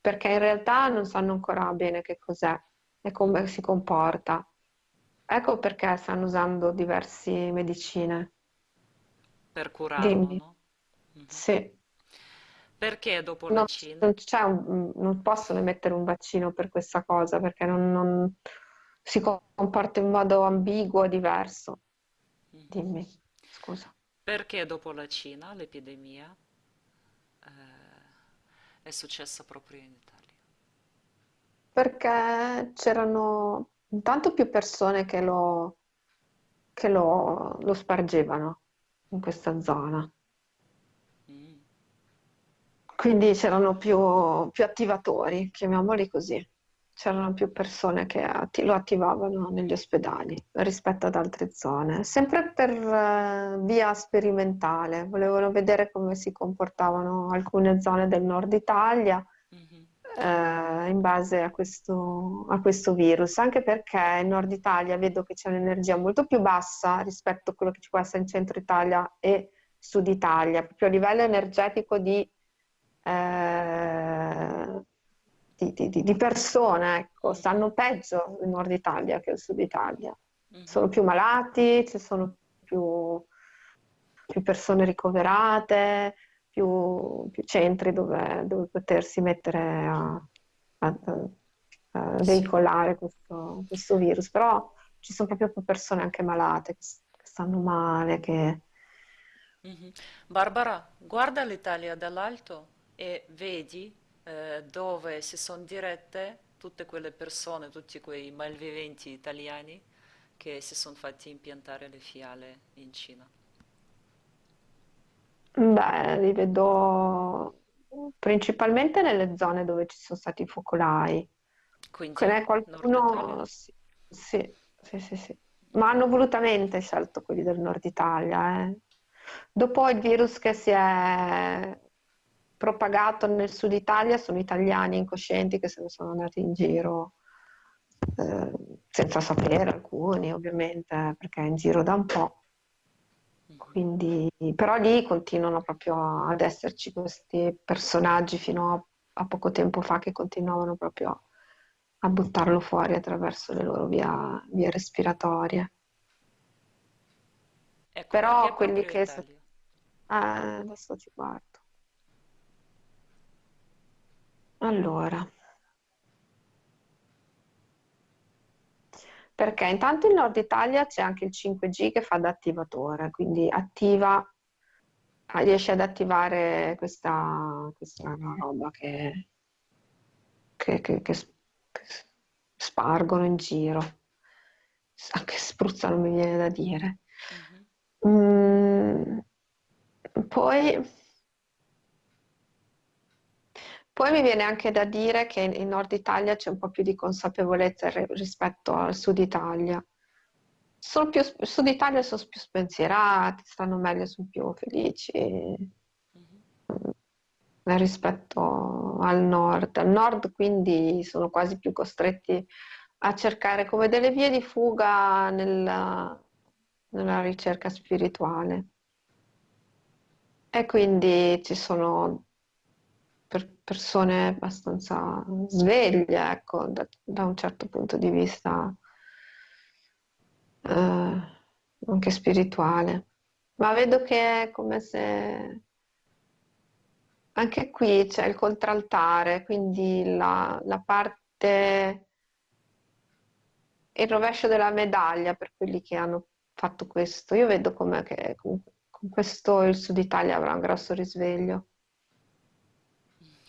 perché in realtà non sanno ancora bene che cos'è e come si comporta. Ecco perché stanno usando diverse medicine. Per curarlo, Dimmi. no? Mhm. Sì. Perché dopo Non, non un- non possono mettere un vaccino per questa cosa perché non, non- si comporta in modo ambiguo, diverso. Mhm. Dimmi, scusa. Perché dopo la Cina l'epidemia eh, è successa proprio in Italia? Perché c'erano intanto più persone che lo, che lo, lo spargevano in questa zona. Mm, Quindi c'erano più, più attivatori, chiamiamoli così. C'erano più persone che lo attivavano negli ospedali rispetto ad altre zone, sempre per eh, via sperimentale. Volevano vedere come si comportavano alcune zone del nord Italia eh, in base a questo, a questo virus, anche perché in Nord Italia vedo che c'è un'energia molto più bassa rispetto a quello che ci può essere in Centro Italia e Sud Italia, proprio a livello energetico di, eh, di, di- di- persone, ecco, stanno peggio il Nord Italia che il Sud Italia. mhm. Sono più malati, ci sono più, più persone ricoverate, più, più centri dove, dove potersi mettere a, a- a veicolare questo, questo virus. Però ci sono proprio più persone anche malate, che, stanno male, che... Mhm. Barbara, guarda l'Italia dall'alto e vedi eh, dove si sono dirette tutte quelle persone, tutti quei malviventi italiani che si sono fatti impiantare le fiale in Cina. Beh, li vedo principalmente nelle zone dove ci sono stati i focolai. Ce Quindi, n'è Nord Italia? qualcuno? Sì, sì, sì, sì, sì. Ma hanno volutamente scelto quelli del nord Italia, eh. Dopo il virus che si è propagato nel sud Italia, sono italiani incoscienti che se ne sono andati in giro, eh, senza sapere alcuni, ovviamente, perché è in giro da un po'. Quindi, però lì continuano proprio ad esserci questi personaggi fino a, poco tempo fa che continuavano proprio a buttarlo fuori attraverso le loro via- vie respiratorie. Ecco, Però quelli che... eh, adesso ti guardo. Allora, perché intanto in Nord Italia c'è anche il 5G che fa da attivatore, quindi attiva, ah, riesce ad attivare questa, questa roba che, che- che- che spargono in giro. Anche spruzza non mi viene da dire. Mhm. Mm, poi, poi mi viene anche da dire che in Nord Italia c'è un po' più di consapevolezza ri- rispetto al Sud Italia. Sono più, Sud Italia sono più spensierati, stanno meglio, sono più felici Mhm. mm, rispetto al Nord. Al Nord quindi sono quasi più costretti a cercare come delle vie di fuga nella, nella ricerca spirituale. E quindi ci sono per- persone abbastanza sveglie, ecco, da, da un certo punto di vista eh, anche spirituale. Ma vedo che è come se anche qui c'è il contraltare, quindi la, la parte, il rovescio della medaglia per quelli che hanno fatto questo. Io vedo come che con, con questo il Sud Italia avrà un grosso risveglio.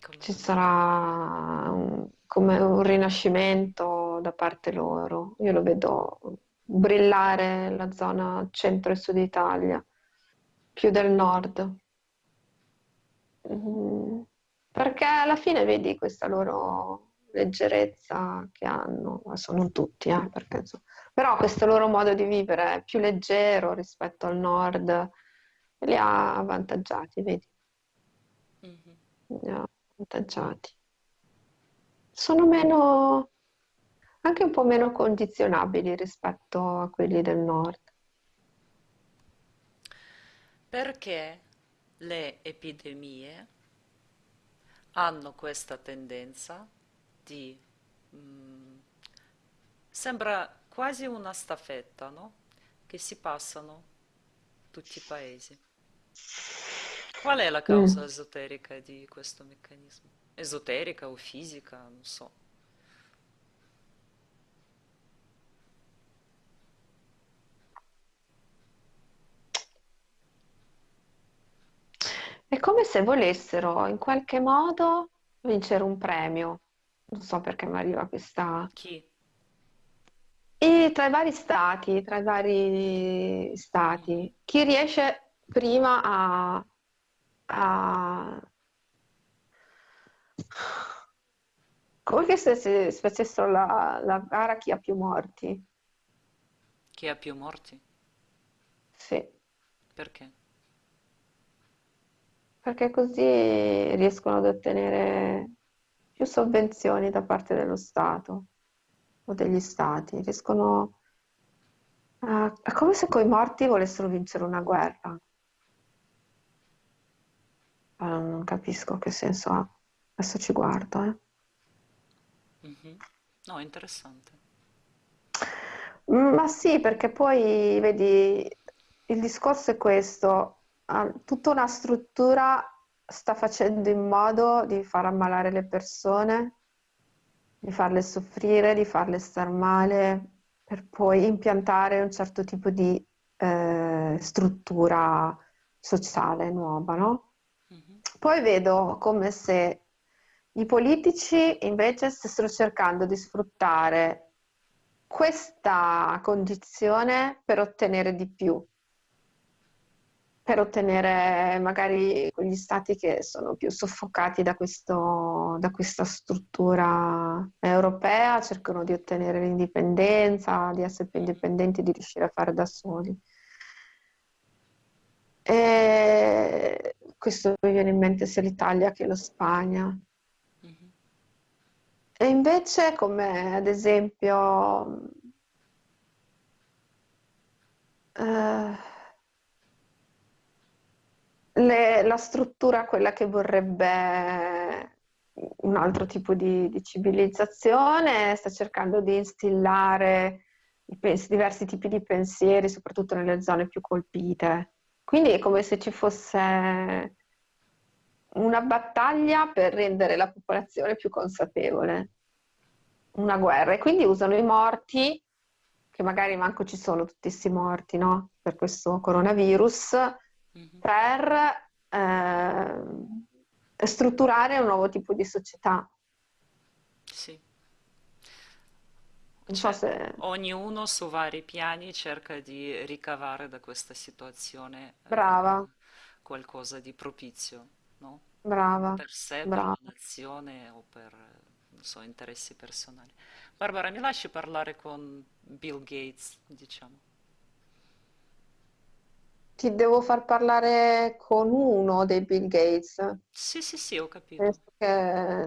Come Ci sarà un- come un rinascimento da parte loro. Io lo vedo brillare la zona centro e sud Italia, più del nord. Mm, Perché alla fine vedi questa loro leggerezza che hanno, adesso non tutti, eh, perché, però questo loro modo di vivere più leggero rispetto al nord li ha avvantaggiati, vedi? Mhm. Li ha avvantaggiati. Sono meno, anche un po' meno condizionabili rispetto a quelli del nord. Perché le epidemie hanno questa tendenza di... mm, sembra quasi una staffetta, no? Che si passano tutti i paesi. Qual è la causa Mm. esoterica di questo meccanismo? Esoterica o fisica? Non so. È come se volessero in qualche modo vincere un premio. Non so perché mi arriva questa... Chi? E tra i vari stati, tra i vari stati, chi riesce prima a, a... Come che se si facessero la, la gara chi ha più morti? Chi ha più morti? Sì, Perché? perché così riescono ad ottenere più sovvenzioni da parte dello Stato o degli stati. Riescono a... È come se coi morti volessero vincere una guerra. Ma non non capisco che senso ha. Adesso ci guardo, eh. Mhm. No, interessante. Ma sì, perché poi vedi, il discorso è questo, ah, tutta una struttura sta facendo in modo di far ammalare le persone, di farle soffrire, di farle star male, per poi impiantare un certo tipo di eh, struttura sociale nuova, no? Poi vedo come se i politici invece stessero cercando di sfruttare questa condizione per ottenere di più, per ottenere magari quegli stati che sono più soffocati da questo- da questa struttura europea, cercano di ottenere l'indipendenza, di essere più indipendenti, di riuscire a fare da soli. E questo mi viene in mente sia l'Italia che la Spagna. Mhm. E invece, come ad esempio, eh, le- la struttura, quella che vorrebbe un altro tipo di, di civilizzazione, sta cercando di instillare diversi tipi di pensieri, soprattutto nelle zone più colpite. Quindi è come se ci fosse una battaglia per rendere la popolazione più consapevole, una guerra. E quindi usano i morti, che magari manco ci sono tutti questi morti, no? Per questo coronavirus, Mhm. per ehm, strutturare un nuovo tipo di società. Sì. Non so Cioè, se... ognuno su vari piani cerca di ricavare da questa situazione Brava, eh, qualcosa di propizio, no? brava, Per sé, per la brava. nazione o per, eh, non so, interessi personali. Barbara, mi lasci parlare con Bill Gates, diciamo. Ti devo far parlare con uno dei Bill Gates. Sì, sì, sì, ho capito.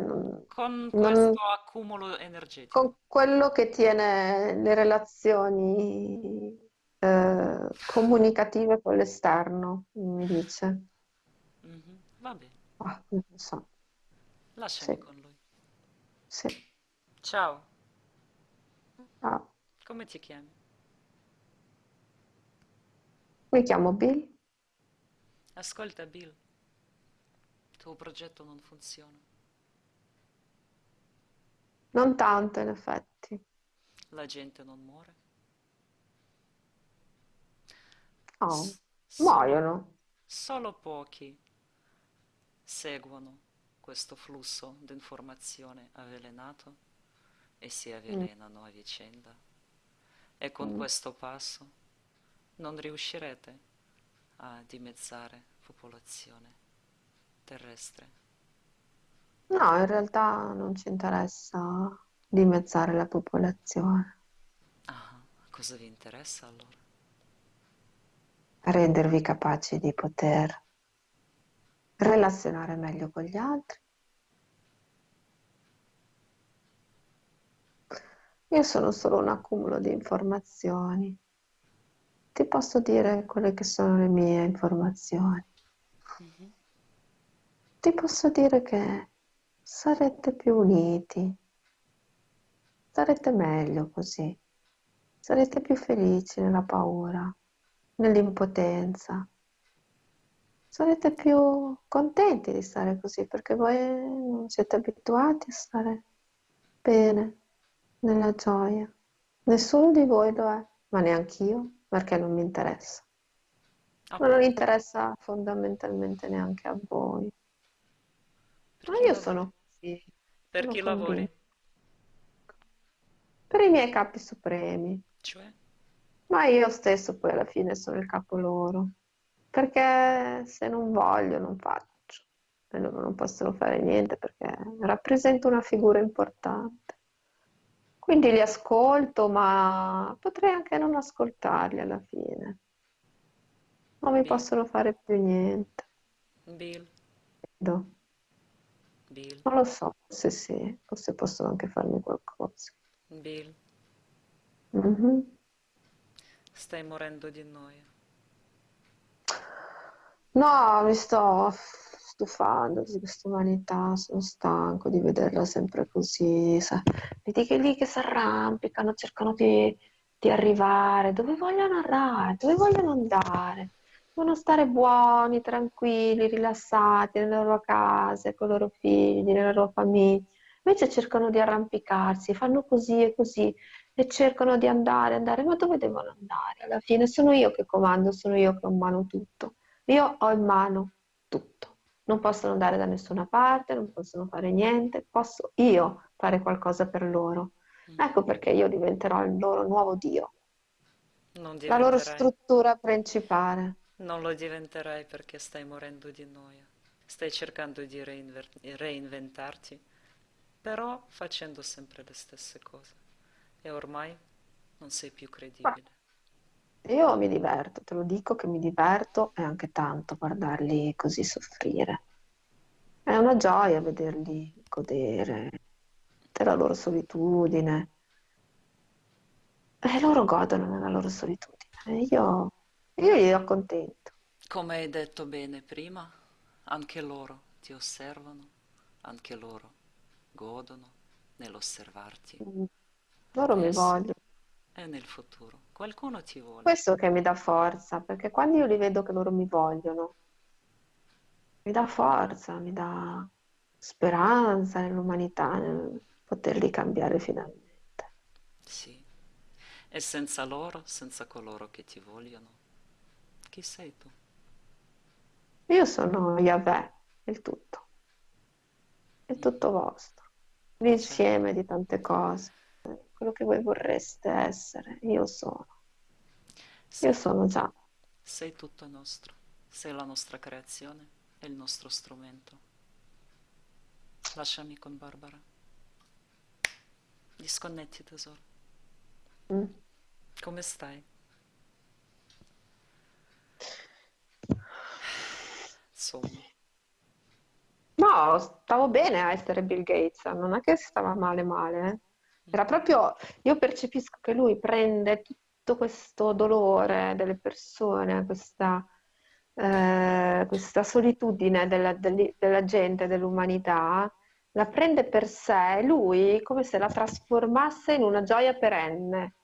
Non, Con non- questo accumulo energetico. con quello che tiene le relazioni eh, comunicative con l'esterno, mi dice. Mhm, Va bene, Ah, non lo so. Sì, lasciami con lui. sì. Ciao, Ah, come ti chiami? Mi chiamo Bill. Ascolta, Bill, il tuo progetto non funziona. Non tanto, in effetti. La gente non muore. No, S- solo, muoiono. solo pochi seguono questo flusso di informazione avvelenato e si Mm, avvelenano a vicenda. E con mm. questo passo non riuscirete a dimezzare popolazione terrestre. No, in realtà non ci interessa dimezzare la popolazione, Ah, cosa vi interessa allora? rendervi capaci di poter relazionare meglio con gli altri. Io sono solo un accumulo di informazioni. Ti posso dire quelle che sono le mie informazioni. Mhm. Ti posso dire che sarete più uniti, starete meglio così, sarete più felici nella paura, nell'impotenza, sarete più contenti di stare così perché voi non siete abituati a stare bene, nella gioia. Nessuno di voi lo è, ma neanche io, perché non mi interessa. Ma non interessa fondamentalmente neanche a voi. per Ma io lavori? sono così, Per sono chi lavori? Per i miei capi supremi, Cioè? ma io stesso poi alla fine sono il capo loro, perché se non voglio non faccio e loro non possono fare niente perché rappresento una figura importante. Quindi li ascolto, ma potrei anche non ascoltarli alla fine. Non mi Bill, possono fare più niente, Bill, credo. Bill, Non lo so, se sì, forse possono anche farmi qualcosa. Bill, Mhm. stai morendo di noia. No, mi sto stufando di questa umanità, sono stanco di vederla sempre così. sa- Vedi che lì che si arrampicano, cercano di, di arrivare, dove vogliono arrivare, dove vogliono andare. Vogliono stare buoni, tranquilli, rilassati nelle loro case, con i loro figli, nelle loro famiglie. Invece cercano di arrampicarsi, fanno così e così e cercano di andare, andare, ma dove devono andare? Alla fine sono io che comando, sono io che ho in mano tutto. Io ho in mano tutto. Non possono andare da nessuna parte, non possono fare niente, posso io fare qualcosa per loro. Mhm. Ecco perché io diventerò il loro nuovo Dio, la loro struttura principale. non lo diventerai perché stai morendo di noia. Stai cercando di reinventarti, però facendo sempre le stesse cose. E ormai non sei più Ma credibile. Io mi diverto, te lo dico che mi diverto e anche tanto guardarli così soffrire. È una gioia vederli godere della loro solitudine. E loro godono nella loro solitudine. Io, io li accontento. Come hai detto bene prima, anche loro ti osservano, anche loro godono nell'osservarti, Mm. Loro mi vogliono. E nel futuro. Qualcuno ti vuole. Questo che mi dà forza, perché quando io li vedo che loro mi vogliono, mi dà forza, mi dà speranza nell'umanità, nel poterli cambiare finalmente. Sì. E senza loro, senza coloro che ti vogliono, chi sei tu? Io sono Yahweh, il tutto, il Mhm. tutto vostro, Certo. l'insieme di tante cose, quello che voi vorreste essere, io sono. Io Sei sono tutto. già. Sei tutto nostro. Sei la nostra creazione e il nostro strumento. Lasciami con Barbara. Disconnetti tesoro. Mm. Come stai? Insomma. No, stavo bene a essere Bill Gates, non è che stava male male, eh. Era proprio, io percepisco che lui prende tutto questo dolore delle persone, questa, eh, questa solitudine della, della gente, dell'umanità, la prende per sé, lui come se la trasformasse in una gioia perenne,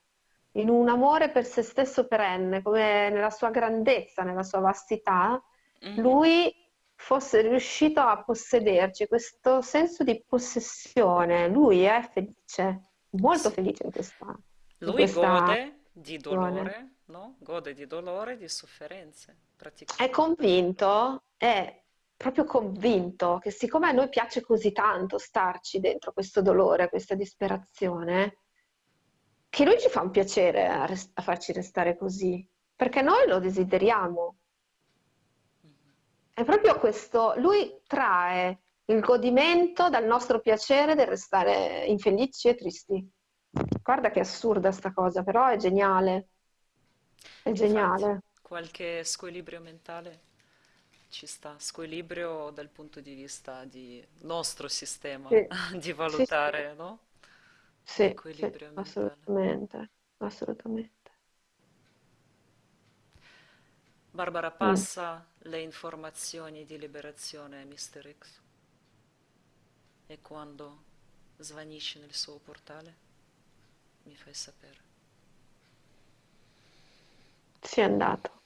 in un amore per se stesso perenne, come nella sua grandezza, nella sua vastità Mhm. lui fosse riuscito a possederci questo senso di possessione. Lui è felice, molto felice in questa, in Lui questa gode di dolore, no? Gode di dolore di sofferenze, È convinto, è proprio convinto che siccome a noi piace così tanto starci dentro questo dolore, questa disperazione, che lui ci fa un piacere a, res- a farci restare così, perché noi lo desideriamo. È proprio questo, lui trae il godimento dal nostro piacere del restare infelici e tristi. Guarda che assurda sta cosa, però è geniale. È Infatti, geniale. qualche squilibrio mentale ci sta, squilibrio dal punto di vista di nostro sistema Sì, di sì, sì, valutare, no? sì, sì, L'equilibrio mentale. assolutamente, assolutamente. Barbara, Mm. passa le informazioni di liberazione a Mr. X e quando svanisci nel suo portale mi fai sapere. Sì, è andato.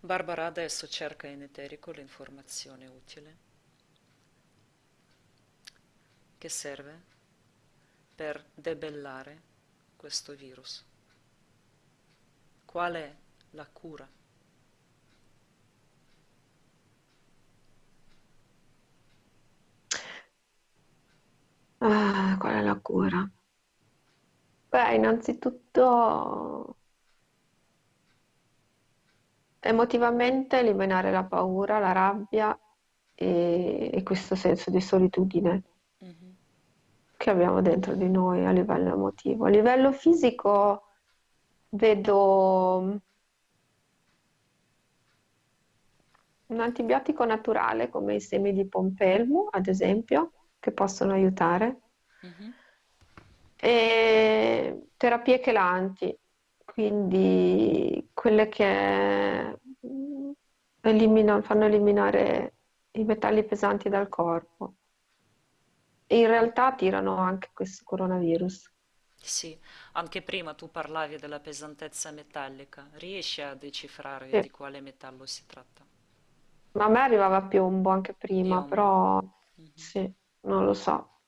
Barbara adesso cerca in eterico l'informazione utile che serve per debellare questo virus. Qual è la cura? Ah, qual è la cura? Beh, innanzitutto emotivamente eliminare la paura, la rabbia e, e questo senso di solitudine Mhm. che abbiamo dentro di noi a livello emotivo. A livello fisico vedo un antibiotico naturale come i semi di pompelmo, ad esempio, che possono aiutare, Mhm. e terapie chelanti, quindi quelle che eliminano- fanno eliminare i metalli pesanti dal corpo. E in realtà tirano anche questo coronavirus. Sì, anche prima tu parlavi della pesantezza metallica. Riesci a decifrare Sì. di quale metallo si tratta? Ma a me arrivava piombo anche prima, Piombo. però Mhm. sì, non lo so,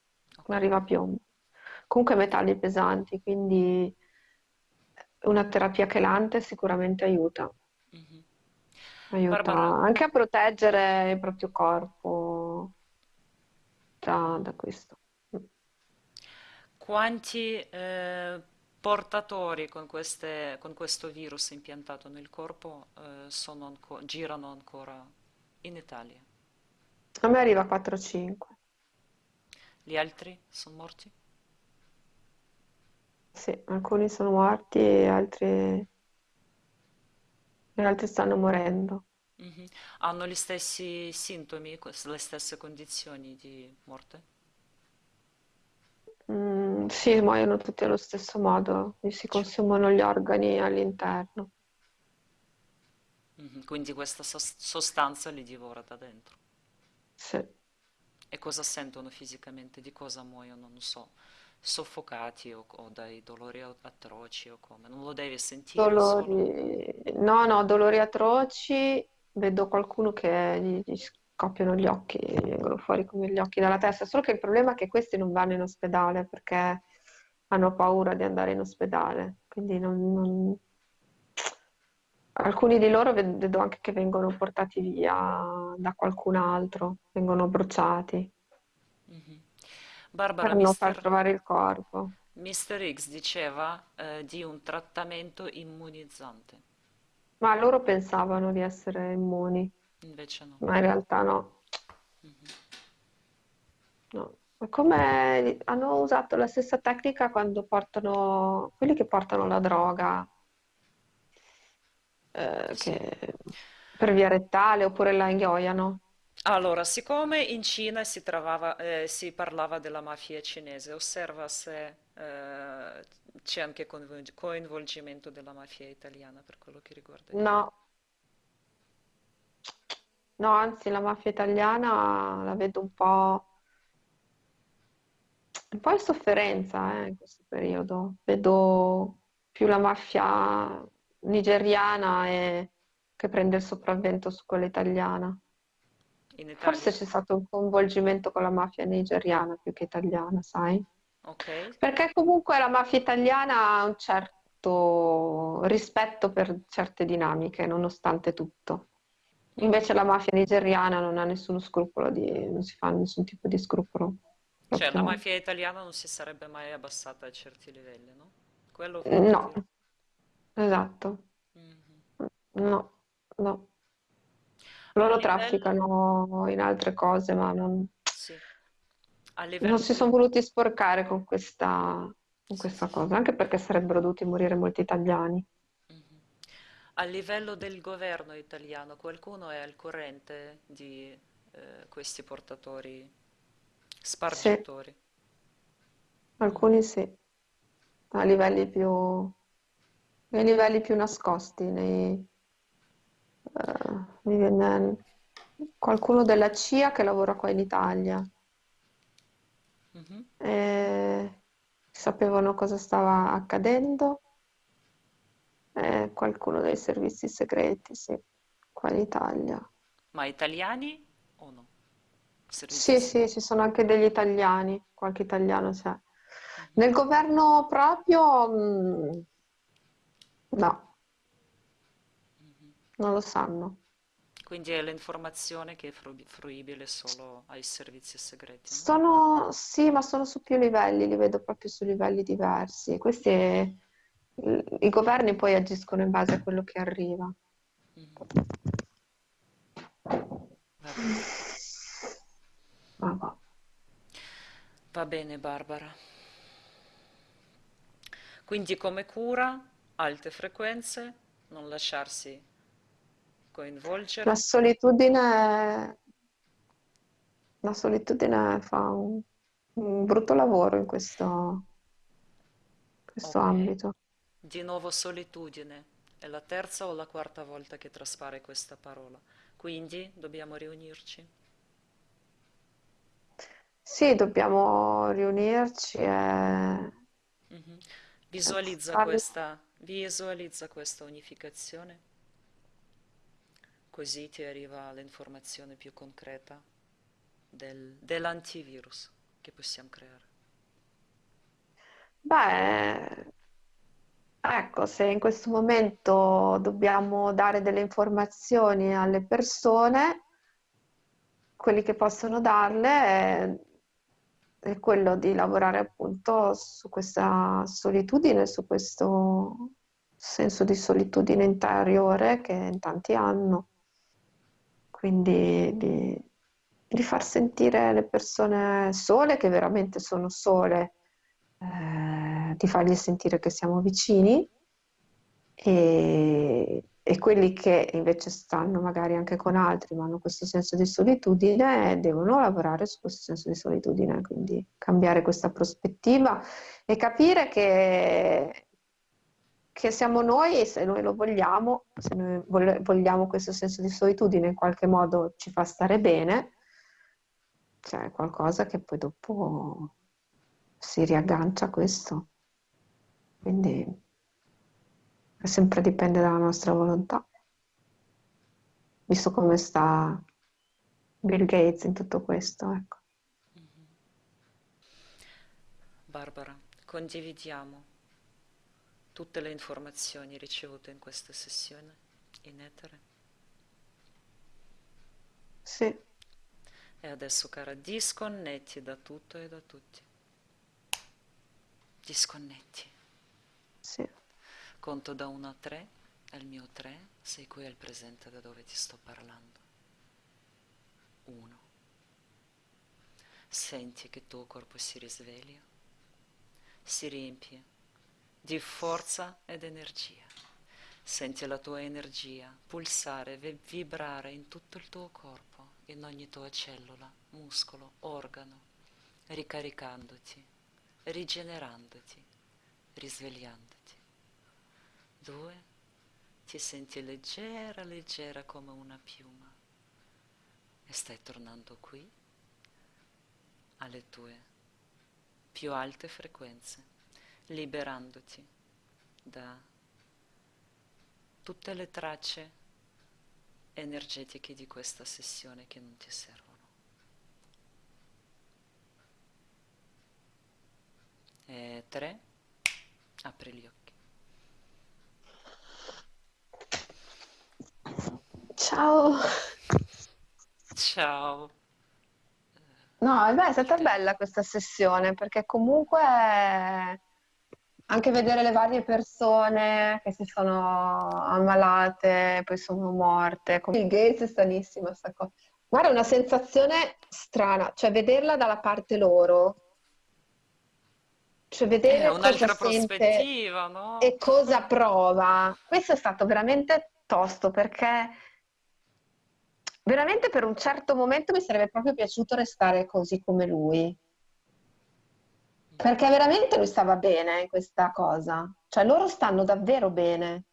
mi Ok. arriva piombo. Comunque metalli pesanti, quindi una terapia chelante sicuramente aiuta, Mhm. aiuta Barbara, anche a proteggere il proprio corpo da, da questo. quanti eh, portatori con queste- con questo virus impiantato nel corpo eh, sono anco- girano ancora in Italia? A me arriva 4-5, Gli altri sono morti? sì, alcuni sono morti e altri, e altri stanno morendo. Mhm. Hanno gli stessi sintomi, le stesse condizioni di morte? Mm, sì, muoiono tutti allo stesso modo, gli si Cioè, consumano gli organi all'interno. mhm, Quindi questa sos- sostanza li divora da dentro. Sì. E cosa sentono fisicamente? Di cosa muoiono? Non so, soffocati o, o dai dolori atroci o come? Non lo devi sentire. Dolori, no, no, dolori atroci. Vedo qualcuno che gli, gli scoppiano gli occhi, gli vengono fuori come gli occhi dalla testa. Solo che il problema è che questi non vanno in ospedale perché hanno paura di andare in ospedale. Quindi non, non- alcuni di loro ved- vedo anche che vengono portati via da qualcun altro, vengono bruciati Mhm. Barbara, per non far Mister, trovare il corpo. Mister X diceva eh, di un trattamento immunizzante, Ma loro pensavano di essere immuni, invece no. ma in realtà no. Mhm. No. Come hanno usato la stessa tecnica quando portano quelli che portano la droga eh, Sì. che- per via rettale oppure la inghioiano. Allora, siccome in Cina si trovava- eh, si parlava della mafia cinese, osserva se eh, c'è anche coinvol- coinvolgimento della mafia italiana per quello che riguarda il No, no, anzi la mafia italiana la vedo un po', un po' in sofferenza eh, in questo periodo. Vedo più la mafia nigeriana e- che prende il sopravvento su quella italiana. Forse c'è stato un coinvolgimento con la mafia nigeriana più che italiana, sai? Ok? Perché comunque la mafia italiana ha un cer- molto rispetto per certe dinamiche, nonostante tutto. Invece la mafia nigeriana non ha nessuno scrupolo di, non si fa nessun tipo di scrupolo. Cioè, la mafia italiana non si sarebbe mai abbassata a certi livelli, no? Quello no. Esatto. Mhm. No, no. A Loro livello... trafficano in altre cose, ma non, Sì, a non livello si sono voluti sporcare con questa, con Sì, questa sì, sì. cosa, anche perché sarebbero dovuti morire molti italiani. Mhm. A livello del governo italiano, qualcuno è al corrente di eh, questi portatori, Sì, spargitori? Mhm. alcuni sì, a livelli più, nei livelli più nascosti, nei, eh, mi viene qualcuno della CIA che lavora qua in Italia. Mhm. e sapevano cosa stava accadendo, e qualcuno dei servizi segreti, sì, qua in Italia. Ma italiani o no? Servizi Sì, sì, ci sono anche degli italiani, qualche italiano c'è. Mhm. Nel governo proprio, mm, no, Mhm. non lo sanno. Quindi è l'informazione che è fru- fruibile solo ai servizi segreti, no? Sono, sì, ma sono su più livelli, li vedo proprio su livelli diversi. Questi, i i governi poi agiscono in base a quello che arriva. Mhm. Va bene. Va bene, Barbara. Quindi come cura, alte frequenze, non lasciarsi La coinvolgere. solitudine, la solitudine fa un, un brutto lavoro in questo, questo Ok. ambito. Di nuovo solitudine. È la terza o la quarta volta che traspare questa parola. Quindi dobbiamo riunirci. Sì, dobbiamo riunirci e, Mhm. e Visualizza questa, visualizza questa unificazione, così ti arriva l'informazione più concreta del- dell'antivirus che possiamo creare. Beh, ecco, se in questo momento dobbiamo dare delle informazioni alle persone, quelli che possono darle è, quello di lavorare appunto su questa solitudine, su questo senso di solitudine interiore che in tanti hanno. Quindi di, di far sentire le persone sole, che veramente sono sole, eh, di fargli sentire che siamo vicini e, e quelli che invece stanno magari anche con altri, ma hanno questo senso di solitudine, devono lavorare su questo senso di solitudine, quindi cambiare questa prospettiva e capire che, che siamo noi e se noi lo vogliamo, se noi vogliamo questo senso di solitudine in qualche modo ci fa stare bene, c'è qualcosa che poi dopo si riaggancia a questo. Quindi sempre dipende dalla nostra volontà, visto come sta Bill Gates in tutto questo, ecco. Mhm. Barbara, condividiamo tutte le informazioni ricevute in questa sessione in etere. Sì, E adesso, cara, disconnetti da tutto e da tutti. Disconnetti. sì. Conto da 1 a 3, è il mio 3, sei qui al presente da dove ti sto parlando. 1. Senti che il tuo corpo si risveglia, si riempie di forza ed energia. Senti la tua energia pulsare, vi- vibrare in tutto il tuo corpo, in ogni tua cellula, muscolo, organo, ricaricandoti, rigenerandoti, risvegliandoti. Due, ti senti leggera, leggera come una piuma e stai tornando qui alle tue più alte frequenze, liberandoti da tutte le tracce energetiche di questa sessione che non ti servono. E tre, apri gli occhi. Ciao! Ciao. No, e beh, è Il stata bella questa sessione perché comunque anche vedere le varie persone che si sono ammalate, poi sono morte. Bill Gates è stranissima sta cosa. Guarda, è una sensazione strana, cioè vederla dalla parte loro, cioè vedere cosa un'altra prospettiva, no? e cosa prova. Questo è stato veramente tosto perché veramente per un certo momento mi sarebbe proprio piaciuto restare così come lui. Perché veramente lui stava bene in questa cosa, cioè loro stanno davvero bene.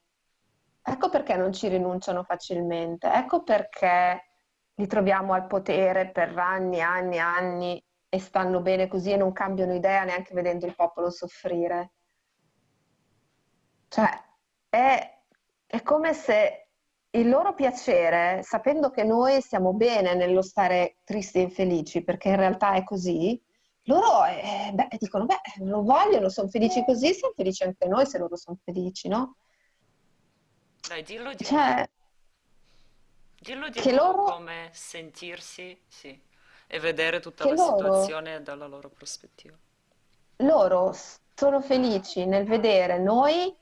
Ecco perché non ci rinunciano facilmente, ecco perché li troviamo al potere per anni e anni e anni e stanno bene così e non cambiano idea neanche vedendo il popolo soffrire. Cioè, è, è come se il loro piacere, sapendo che noi stiamo bene nello stare tristi e infelici, perché in realtà è così, loro eh, beh, dicono, beh, lo vogliono, sono felici così, siamo felici anche noi se loro sono felici, no? Dai, dillo di nuovo. Cioè, Dillo di che loro, come sentirsi, sì, e vedere tutta la loro situazione dalla loro prospettiva. loro sono felici nel vedere noi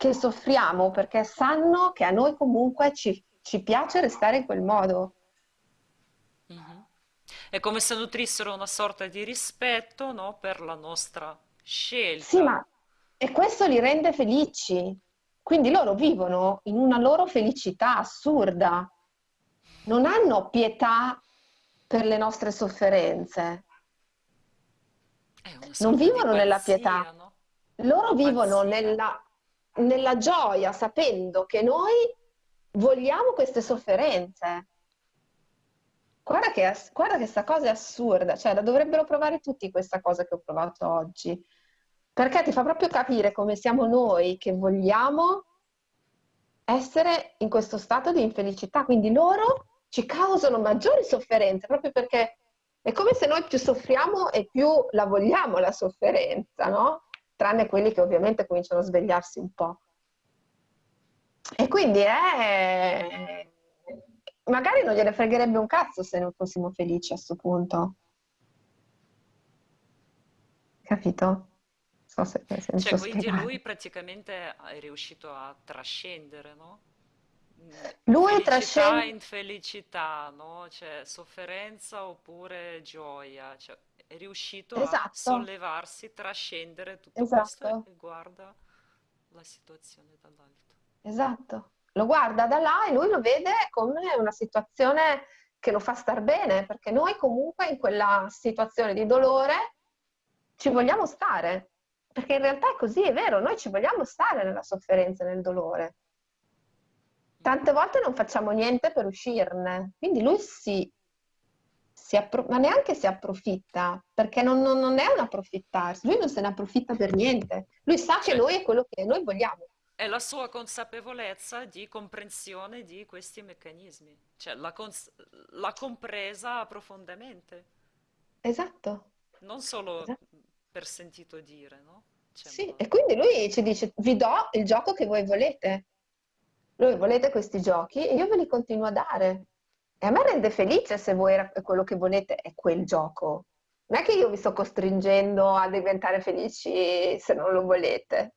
che soffriamo perché sanno che a noi comunque ci, ci piace restare in quel modo. Mhm. È come se nutrissero una sorta di rispetto, no, per la nostra Sì, scelta. ma e questo li rende felici. Quindi loro vivono in una loro felicità assurda. Non hanno pietà per le nostre sofferenze. Non vivono nella pietà. pazzia, no? Loro vivono Pazzia. nella, nella gioia, sapendo che noi vogliamo queste sofferenze. Guarda che, guarda che sta cosa è assurda, cioè la dovrebbero provare tutti questa cosa che ho provato oggi, perché ti fa proprio capire come siamo noi che vogliamo essere in questo stato di infelicità, quindi loro ci causano maggiori sofferenze, proprio perché è come se noi più soffriamo e più la vogliamo la sofferenza, no? Tranne quelli che ovviamente cominciano a svegliarsi un po'. E quindi è... magari non gliene fregherebbe un cazzo se non fossimo felici a sto punto, capito? So se, se Cioè, quindi lui spiegare. praticamente è riuscito a trascendere, no? Mm, Lui trascende... infelicità, no? Cioè, sofferenza oppure gioia. Cioè, è riuscito a Esatto, sollevarsi, trascendere tutto questo e esatto. guarda la situazione dall'alto. Esatto, lo guarda da là e lui lo vede come una situazione che lo fa star bene, perché noi comunque in quella situazione di dolore ci vogliamo stare, perché in realtà è così, è vero, noi ci vogliamo stare nella sofferenza e nel dolore. Tante volte non facciamo niente per uscirne, quindi lui si appro- ma neanche si approfitta, perché non, non- non è un approfittarsi, lui non se ne approfitta per niente, lui sa che Cioè, noi è quello che noi vogliamo. è la sua consapevolezza di comprensione di questi meccanismi. Cioè, l'ha cons- l'ha compresa profondamente. Esatto. Non solo esatto. per sentito dire, no? Cioè, Sì, ma... e quindi lui ci dice, vi do il gioco che voi volete. Voi volete questi giochi e io ve li continuo a dare. E a me rende felice se voi quello che volete è quel gioco. Non è che io vi sto costringendo a diventare felici se non lo volete.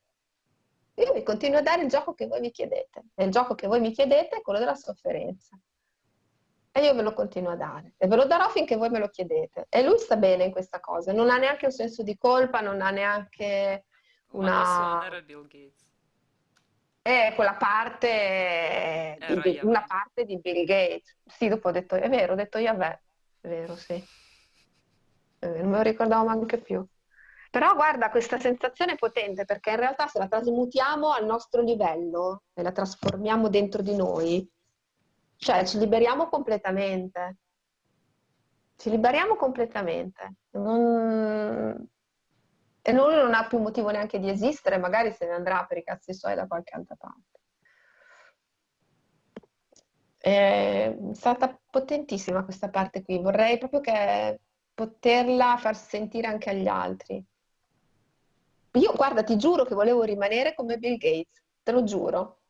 Io vi continuo a dare il gioco che voi mi chiedete. E il gioco che voi mi chiedete è quello della sofferenza. E io ve lo continuo a dare. E ve lo darò finché voi me lo chiedete. E lui sta bene in questa cosa. Non ha neanche un senso di colpa, non ha neanche adesso non una... era Bill Gates, È quella parte di, era Bill- una parte di Bill Gates. Sì, dopo ho detto, è vero, ho detto Yahweh. È vero, sì. Vero, non me lo ricordavo neanche più. Però guarda, questa sensazione è potente perché in realtà se la trasmutiamo al nostro livello e la trasformiamo dentro di noi, cioè ci liberiamo completamente. Ci liberiamo completamente. Non- E lui non ha più motivo neanche di esistere, magari se ne andrà per i cazzi suoi da qualche altra parte. È stata potentissima questa parte qui. Vorrei proprio che poterla far sentire anche agli altri. Io, guarda, ti giuro che volevo rimanere come Bill Gates, te lo giuro.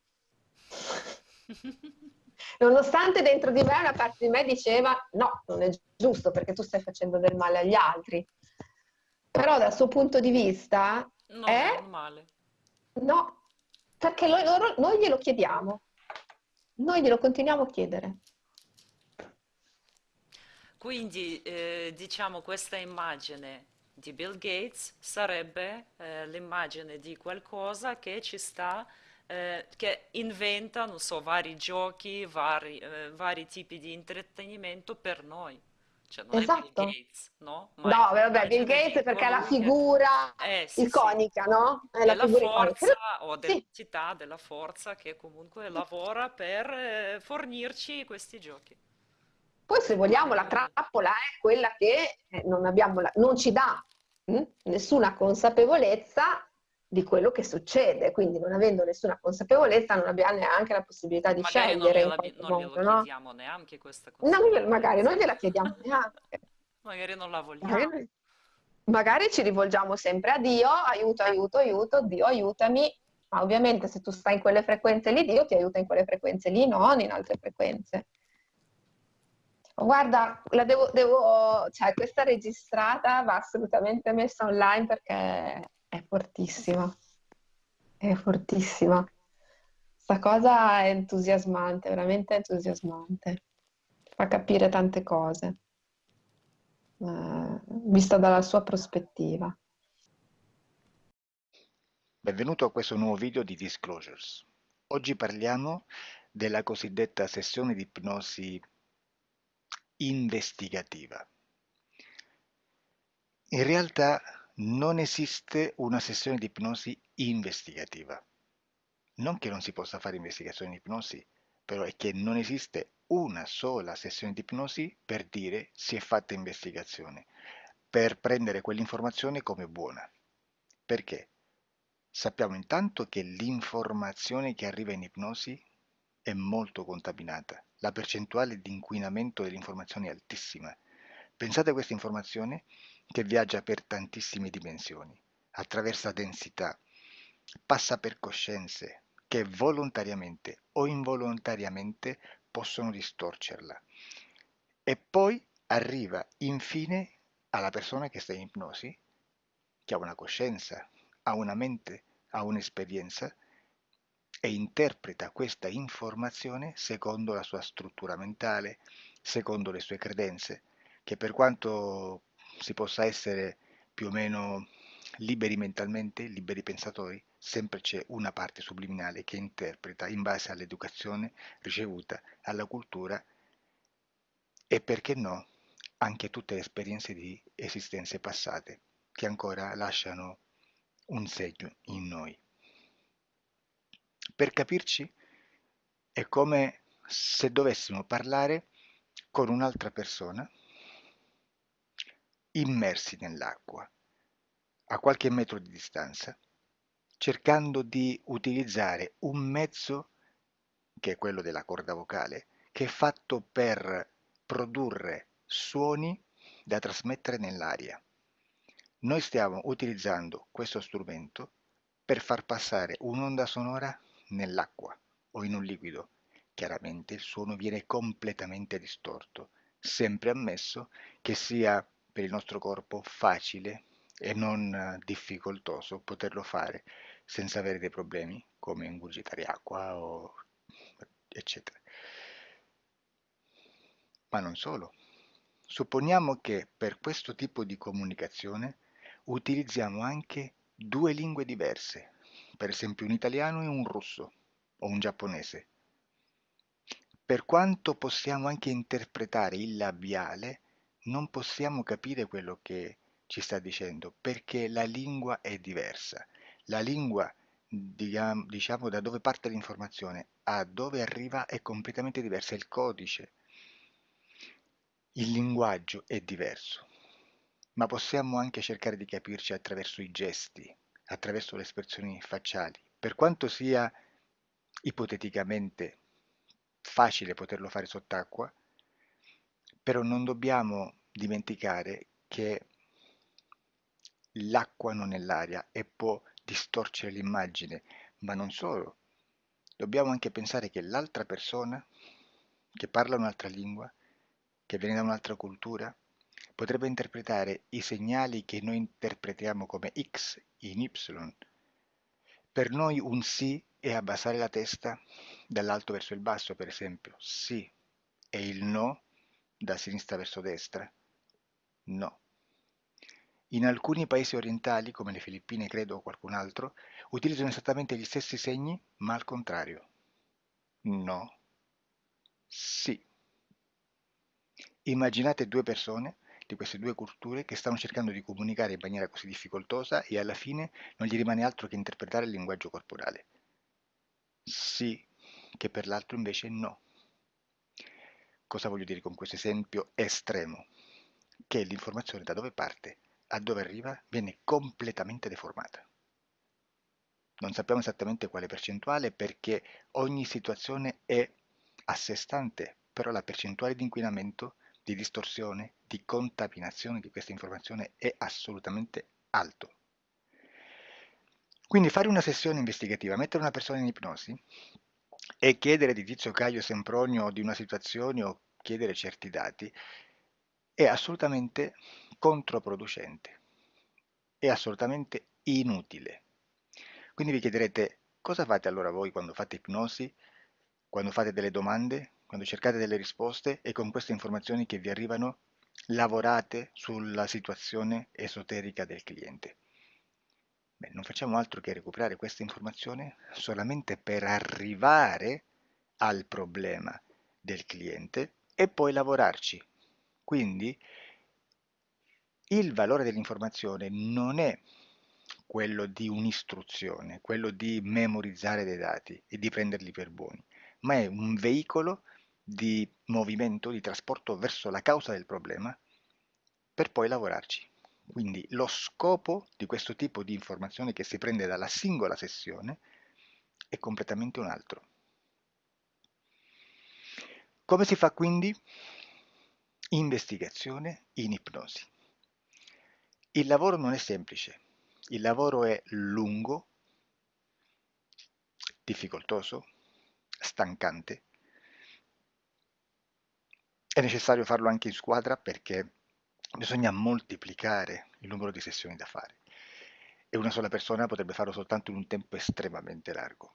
Nonostante dentro di me una parte di me diceva no, non è giusto perché tu stai facendo del male agli altri. Però dal suo punto di vista Non è è male. no, perché noi, loro- noi glielo chiediamo, noi glielo continuiamo a chiedere. Quindi, eh, diciamo, questa immagine di Bill Gates sarebbe eh, l'immagine di qualcosa che ci sta, eh, che inventa, non so, vari giochi, vari, eh, vari tipi di intrattenimento per noi. Cioè, non è Bill Esatto. Gates, no? Ma è No, vabbè, Bill Gates perché è la che... figura Eh, sì, sì. iconica, no? È la della figura iconica. forza o Sì, dell'entità della forza che comunque lavora per eh, fornirci questi giochi. Poi se vogliamo la Eh, trappola è quella che eh, non abbiamo la- non ci dà mm, nessuna consapevolezza di quello che succede, quindi non avendo nessuna consapevolezza non abbiamo neanche la possibilità di magari non scegliere gliela- qualche non glielo no? chiediamo neanche questa Non glielo- magari consapevolezza. non gliela chiediamo neanche. Magari non la vogliamo. Magari, magari ci rivolgiamo sempre a Dio, aiuto, aiuto, aiuto, Dio aiutami, ma ovviamente se tu stai in quelle frequenze lì, Dio ti aiuta in quelle frequenze lì, non in altre frequenze. Guarda, la devo, devo, cioè, questa registrata va assolutamente messa online perché è fortissima, è fortissima. Sta cosa è entusiasmante, veramente entusiasmante. Fa capire tante cose, eh, vista dalla sua prospettiva. Benvenuto a questo nuovo video di Disclosures. Oggi parliamo della cosiddetta sessione di ipnosi investigativa. In realtà non esiste una sessione di ipnosi investigativa. Non che non si possa fare investigazione di ipnosi, però è che non esiste una sola sessione di ipnosi per dire si è fatta investigazione, per prendere quell'informazione come buona. Perché? Sappiamo intanto che l'informazione che arriva in ipnosi è molto contaminata. La percentuale di inquinamento dell'informazione è altissima. Pensate a questa informazione che viaggia per tantissime dimensioni, attraversa densità, passa per coscienze che volontariamente o involontariamente possono distorcerla. E poi arriva infine alla persona che sta in ipnosi, che ha una coscienza, ha una mente, ha un'esperienza e interpreta questa informazione secondo la sua struttura mentale, secondo le sue credenze, che per quanto si possa essere più o meno liberi mentalmente, liberi pensatori, sempre c'è una parte subliminale che interpreta in base all'educazione ricevuta, alla cultura e perché no, anche tutte le esperienze di esistenze passate che ancora lasciano un segno in noi. Per capirci, è come se dovessimo parlare con un'altra persona immersi nell'acqua, a qualche metro di distanza, cercando di utilizzare un mezzo, che è quello della corda vocale, che è fatto per produrre suoni da trasmettere nell'aria. Noi stiamo utilizzando questo strumento per far passare un'onda sonora nell'acqua o in un liquido. Chiaramente il suono viene completamente distorto, sempre ammesso che sia per il nostro corpo facile e non eh, difficoltoso poterlo fare senza avere dei problemi come ingurgitare acqua o eccetera. Ma non solo. Supponiamo che per questo tipo di comunicazione utilizziamo anche due lingue diverse, per esempio un italiano e un russo o un giapponese. Per quanto possiamo anche interpretare il labiale, non possiamo capire quello che ci sta dicendo perché la lingua è diversa. La lingua, diciamo, da dove parte l'informazione a dove arriva è completamente diversa, il codice, il linguaggio è diverso, ma possiamo anche cercare di capirci attraverso i gesti, attraverso le espressioni facciali. Per quanto sia ipoteticamente facile poterlo fare sott'acqua, però non dobbiamo dimenticare che l'acqua non è l'aria e può distorcere l'immagine, ma non solo. Dobbiamo anche pensare che l'altra persona che parla un'altra lingua, che viene da un'altra cultura, potrebbe interpretare i segnali che noi interpretiamo come X in Y. Per noi un sì è abbassare la testa dall'alto verso il basso, per esempio, sì, e il no da sinistra verso destra, no. In alcuni paesi orientali, come le Filippine credo o qualcun altro, utilizzano esattamente gli stessi segni, ma al contrario. No. Sì. Immaginate due persone di queste due culture che stanno cercando di comunicare in maniera così difficoltosa e alla fine non gli rimane altro che interpretare il linguaggio corporale. Sì, che per l'altro invece no. Cosa voglio dire con questo esempio estremo? Che l'informazione da dove parte a dove arriva viene completamente deformata. Non sappiamo esattamente quale percentuale perché ogni situazione è a sé stante, però la percentuale di inquinamento, di distorsione, di contaminazione di questa informazione è assolutamente alto. Quindi fare una sessione investigativa, mettere una persona in ipnosi e chiedere di Tizio Caio Sempronio di una situazione o chiedere certi dati è assolutamente controproducente, è assolutamente inutile. Quindi vi chiederete cosa fate allora voi quando fate ipnosi, quando fate delle domande, quando cercate delle risposte e con queste informazioni che vi arrivano lavorate sulla situazione esoterica del cliente. Beh, non facciamo altro che recuperare questa informazione solamente per arrivare al problema del cliente e poi lavorarci. Quindi il valore dell'informazione non è quello di un'istruzione, quello di memorizzare dei dati e di prenderli per buoni, ma è un veicolo di movimento, di trasporto verso la causa del problema per poi lavorarci. Quindi lo scopo di questo tipo di informazione che si prende dalla singola sessione è completamente un altro. Come si fa quindi? Investigazione in ipnosi. Il lavoro non è semplice, il lavoro è lungo, difficoltoso, stancante. È necessario farlo anche in squadra perché bisogna moltiplicare il numero di sessioni da fare e una sola persona potrebbe farlo soltanto in un tempo estremamente largo.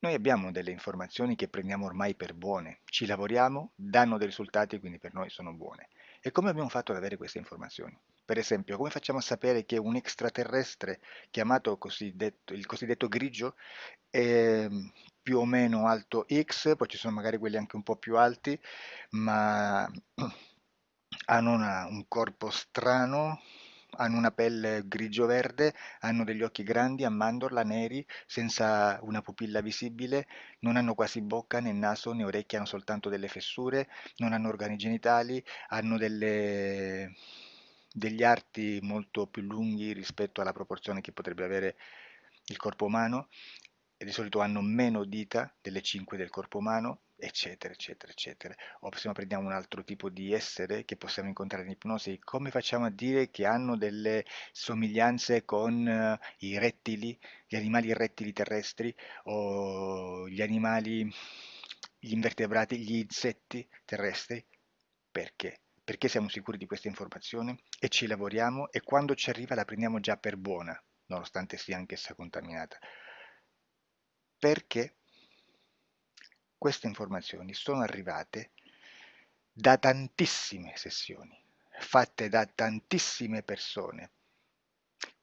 Noi abbiamo delle informazioni che prendiamo ormai per buone, ci lavoriamo, danno dei risultati quindi per noi sono buone. E come abbiamo fatto ad avere queste informazioni? Per esempio, come facciamo a sapere che un extraterrestre chiamato cosiddetto, il cosiddetto grigio è più o meno alto X, poi ci sono magari quelli anche un po' più alti, ma hanno una- un corpo strano, hanno una pelle grigio-verde, hanno degli occhi grandi a mandorla, neri, senza una pupilla visibile, non hanno quasi bocca né naso né orecchie, hanno soltanto delle fessure, non hanno organi genitali, hanno delle- degli arti molto più lunghi rispetto alla proporzione che potrebbe avere il corpo umano. E di solito hanno meno dita delle 5 del corpo umano, eccetera, eccetera, eccetera. O se prendiamo un altro tipo di essere che possiamo incontrare in ipnosi, come facciamo a dire che hanno delle somiglianze con uh, i rettili, gli animali rettili terrestri o gli animali, gli invertebrati, gli insetti terrestri? Perché? Perché siamo sicuri di questa informazione e ci lavoriamo e quando ci arriva la prendiamo già per buona, nonostante sia anch'essa contaminata perché queste informazioni sono arrivate da tantissime sessioni, fatte da tantissime persone,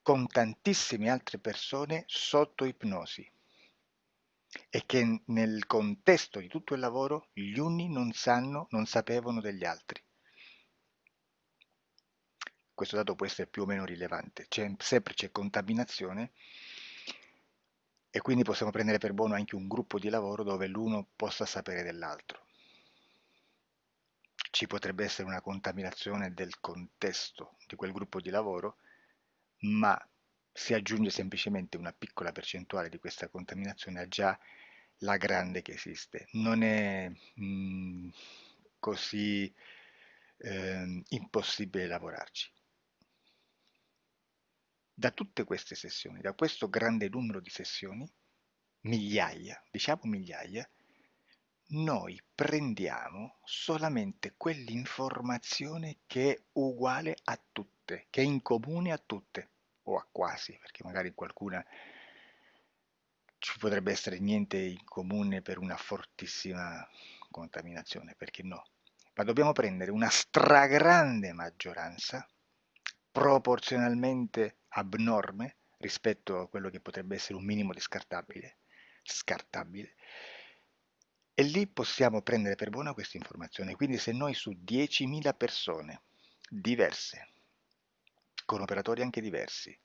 con tantissime altre persone sotto ipnosi e che nel contesto di tutto il lavoro gli uni non sanno, non sapevano degli altri. Questo dato può essere più o meno rilevante, c'è, sempre c'è contaminazione e quindi possiamo prendere per buono anche un gruppo di lavoro dove l'uno possa sapere dell'altro. Ci potrebbe essere una contaminazione del contesto di quel gruppo di lavoro, ma si aggiunge semplicemente una piccola percentuale di questa contaminazione a già la grande che esiste. Non è mh, mm, così eh, impossibile lavorarci. Da tutte queste sessioni, da questo grande numero di sessioni, migliaia, diciamo migliaia, noi prendiamo solamente quell'informazione che è uguale a tutte, che è in comune a tutte, o a quasi, perché magari qualcuna ci potrebbe essere niente in comune per una fortissima contaminazione, perché no? Ma dobbiamo prendere una stragrande maggioranza, proporzionalmente abnorme rispetto a quello che potrebbe essere un minimo di scartabile, scartabile, e lì possiamo prendere per buona questa informazione. Quindi se noi su 10.000 persone diverse, con operatori anche diversi,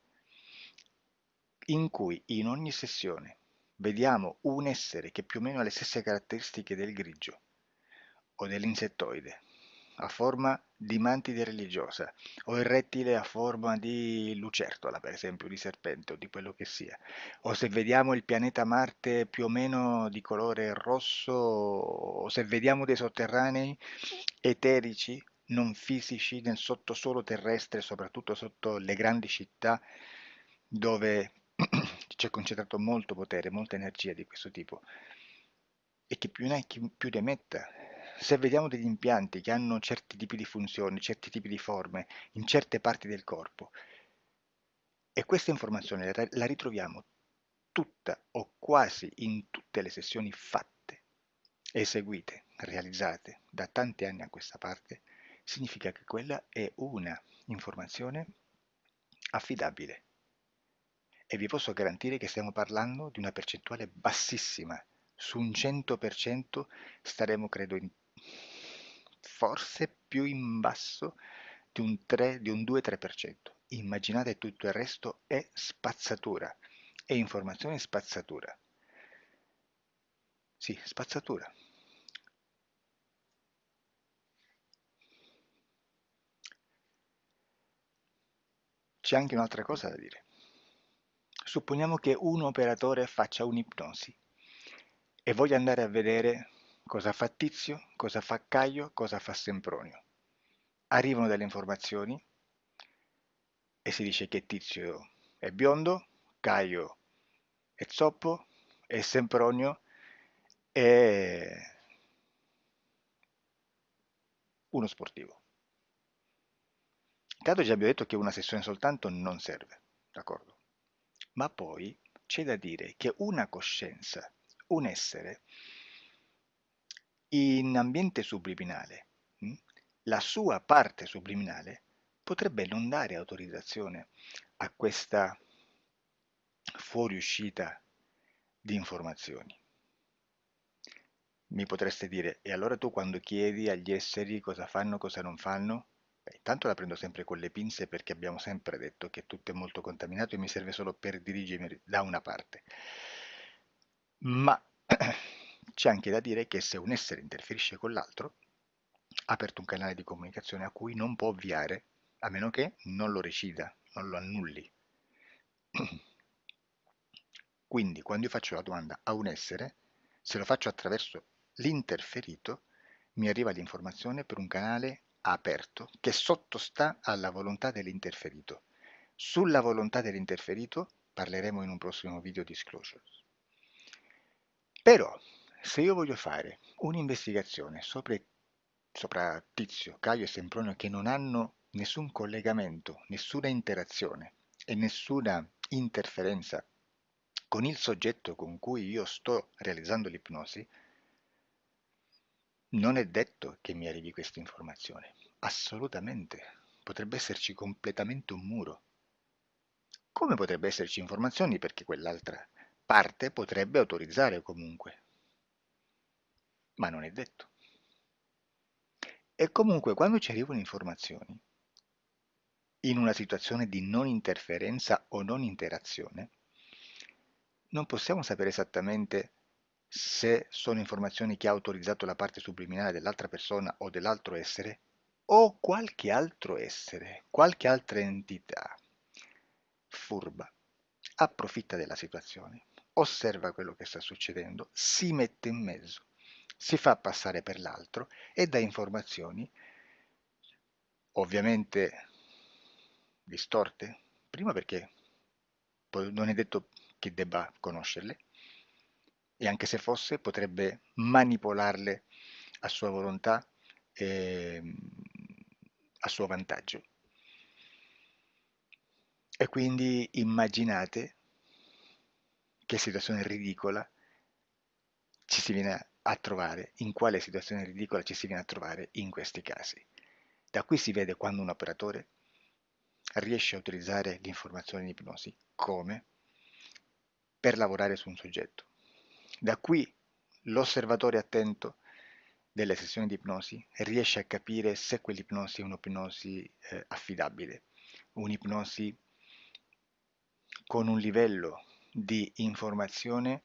in cui in ogni sessione vediamo un essere che più o meno ha le stesse caratteristiche del grigio o dell'insettoide, a forma di mantide religiosa, o il rettile a forma di lucertola, per esempio, di serpente o di quello che sia, o se vediamo il pianeta Marte più o meno di colore rosso, o se vediamo dei sotterranei eterici, non fisici, nel sottosuolo terrestre, soprattutto sotto le grandi città, dove c'è concentrato molto potere, molta energia di questo tipo, e che più ne hai più ne metta se vediamo degli impianti che hanno certi tipi di funzioni, certi tipi di forme in certe parti del corpo e questa informazione la ritroviamo tutta o quasi in tutte le sessioni fatte, eseguite, realizzate da tanti anni a questa parte, significa che quella è una informazione affidabile. E vi posso garantire che stiamo parlando di una percentuale bassissima. Su un 100% staremo, credo, in forse più in basso di un, 3, di un 2-3%. Immaginate tutto il resto è spazzatura, è informazione spazzatura. Sì, spazzatura. C'è anche un'altra cosa da dire. Supponiamo che un operatore faccia un'ipnosi e voglia andare a vedere Cosa fa Tizio? Cosa fa Caio? Cosa fa Sempronio? Arrivano delle informazioni e si dice che Tizio è biondo, Caio è zoppo e Sempronio è uno sportivo. Intanto già abbiamo detto che una sessione soltanto non serve, d'accordo? Ma poi c'è da dire che una coscienza, un essere, in ambiente subliminale, hm, la sua parte subliminale potrebbe non dare autorizzazione a questa fuoriuscita di informazioni. Mi potreste dire, e allora tu quando chiedi agli esseri cosa fanno, cosa non fanno? Beh, intanto la prendo sempre con le pinze perché abbiamo sempre detto che tutto è molto contaminato e mi serve solo per dirigermi da una parte. Ma C'è anche da dire che se un essere interferisce con l'altro, ha aperto un canale di comunicazione a cui non può ovviare, a meno che non lo recida, non lo annulli. Quindi quando io faccio la domanda a un essere, se lo faccio attraverso l'interferito, mi arriva l'informazione per un canale aperto che sottostà alla volontà dell'interferito. Sulla volontà dell'interferito parleremo in un prossimo video disclosures. Però se io voglio fare un'investigazione sopra, sopra Tizio, Caio e Sempronio che non hanno nessun collegamento, nessuna interazione e nessuna interferenza con il soggetto con cui io sto realizzando l'ipnosi, non è detto che mi arrivi questa informazione. Assolutamente. Potrebbe esserci completamente un muro. Come potrebbe esserci informazioni perché quell'altra parte potrebbe autorizzare comunque ma non è detto. E comunque quando ci arrivano informazioni, in una situazione di non interferenza o non interazione, non possiamo sapere esattamente se sono informazioni che ha autorizzato la parte subliminale dell'altra persona o dell'altro essere, o qualche altro essere, qualche altra entità furba, approfitta della situazione, osserva quello che sta succedendo, si mette in mezzo si fa passare per l'altro e dà informazioni ovviamente distorte, prima perché non è detto che debba conoscerle, e anche se fosse potrebbe manipolarle a sua volontà e a suo vantaggio. E quindi immaginate che situazione ridicola ci si viene a trovare, in quale situazione ridicola ci si viene a trovare in questi casi. Da qui si vede quando un operatore riesce a utilizzare l'informazione in ipnosi come per lavorare su un soggetto. Da qui l'osservatore attento delle sessioni di ipnosi riesce a capire se quell'ipnosi è un'ipnosi eh, affidabile, un'ipnosi con un livello di informazione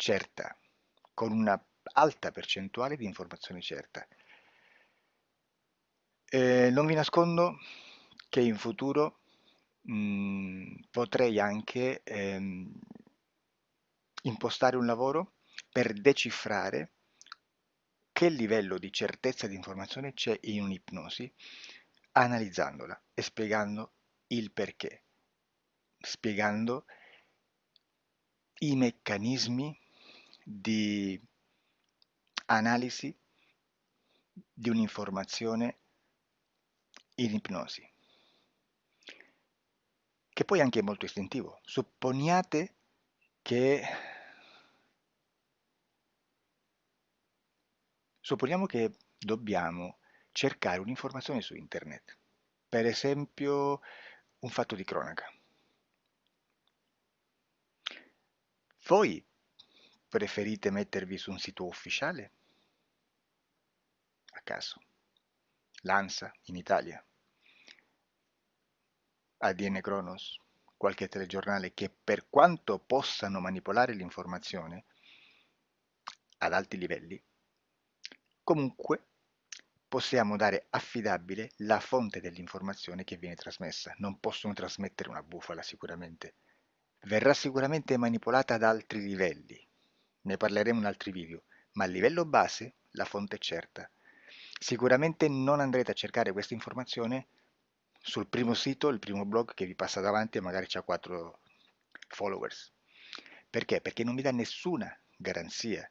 certa, con una alta percentuale di informazione certa. Eh, non vi nascondo che in futuro mh, mm, potrei anche ehm, impostare un lavoro per decifrare che livello di certezza di informazione c'è in un'ipnosi, analizzandola e spiegando il perché, spiegando i meccanismi di analisi di un'informazione in ipnosi, che poi anche è molto istintivo. Supponiate che supponiamo che dobbiamo cercare un'informazione su internet, per esempio un fatto di cronaca. Voi preferite mettervi su un sito ufficiale? A caso. L'ANSA in Italia. ADN Kronos, qualche telegiornale che per quanto possano manipolare l'informazione ad alti livelli, comunque possiamo dare affidabile la fonte dell'informazione che viene trasmessa. Non possono trasmettere una bufala sicuramente. Verrà sicuramente manipolata ad altri livelli. Ne parleremo in altri video, ma a livello base la fonte è certa. Sicuramente non andrete a cercare questa informazione sul primo sito, il primo blog che vi passa davanti e magari ha 4 followers. Perché? Perché non vi dà nessuna garanzia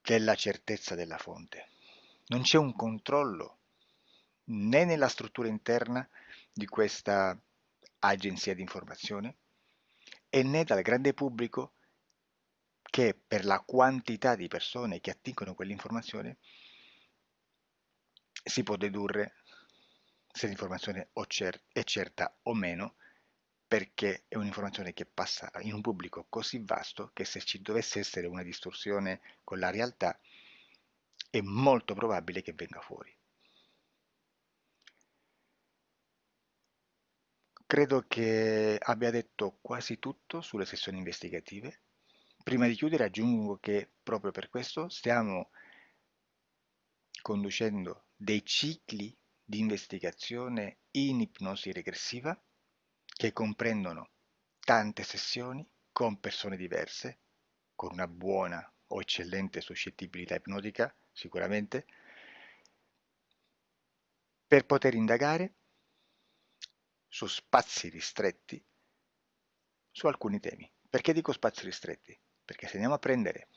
della certezza della fonte. Non c'è un controllo né nella struttura interna di questa agenzia di informazione e né dal grande pubblico che per la quantità di persone che attingono quell'informazione si può dedurre se l'informazione è certa o meno, perché è un'informazione che passa in un pubblico così vasto che se ci dovesse essere una distorsione con la realtà è molto probabile che venga fuori. Credo che abbia detto quasi tutto sulle sessioni investigative. Prima di chiudere aggiungo che proprio per questo stiamo conducendo dei cicli di investigazione in ipnosi regressiva che comprendono tante sessioni con persone diverse, con una buona o eccellente suscettibilità ipnotica sicuramente, per poter indagare su spazi ristretti su alcuni temi. Perché dico spazi ristretti? Perché se andiamo a prendere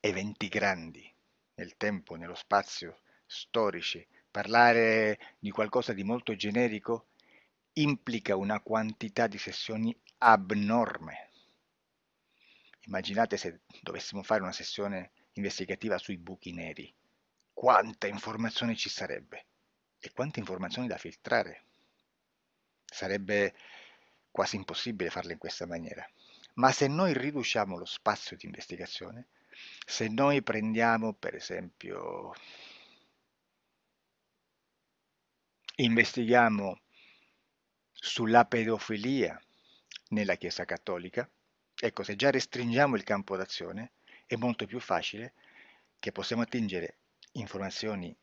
eventi grandi nel tempo, nello spazio, storici, Parlare di qualcosa di molto generico implica una quantità di sessioni abnorme. Immaginate se dovessimo fare una sessione investigativa sui buchi neri. Quanta informazione ci sarebbe e quante informazioni da filtrare. Sarebbe quasi impossibile farlo in questa maniera. Ma se noi riduciamo lo spazio di investigazione, se noi prendiamo per esempio Investighiamo sulla pedofilia nella Chiesa Cattolica. Ecco, se già restringiamo il campo d'azione, è molto più facile che possiamo attingere informazioni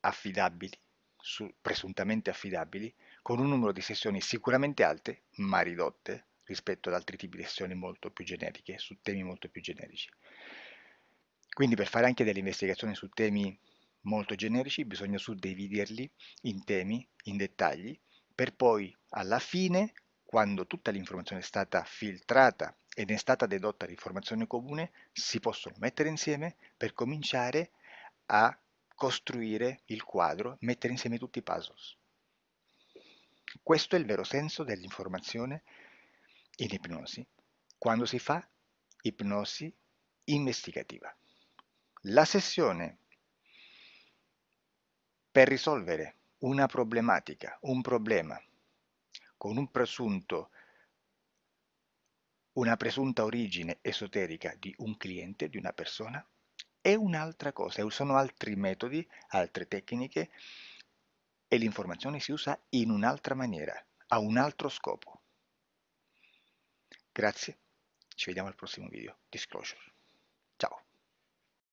affidabili, su, presuntamente affidabili, con un numero di sessioni sicuramente alte, ma ridotte rispetto ad altri tipi di sessioni molto più generiche, su temi molto più generici. Quindi per fare anche delle investigazioni su temi molto generici, bisogna suddividerli in temi, in dettagli, per poi alla fine quando tutta l'informazione è stata filtrata ed è stata dedotta l'informazione comune, si possono mettere insieme per cominciare a costruire il quadro, mettere insieme tutti i puzzles. Questo è il vero senso dell'informazione in ipnosi, quando si fa ipnosi investigativa. La sessione per risolvere una problematica, un problema con un presunto, una presunta origine esoterica di un cliente, di una persona, è un'altra cosa, sono altri metodi, altre tecniche e l'informazione si usa in un'altra maniera, ha un altro scopo. Grazie, ci vediamo al prossimo video. Disclosure.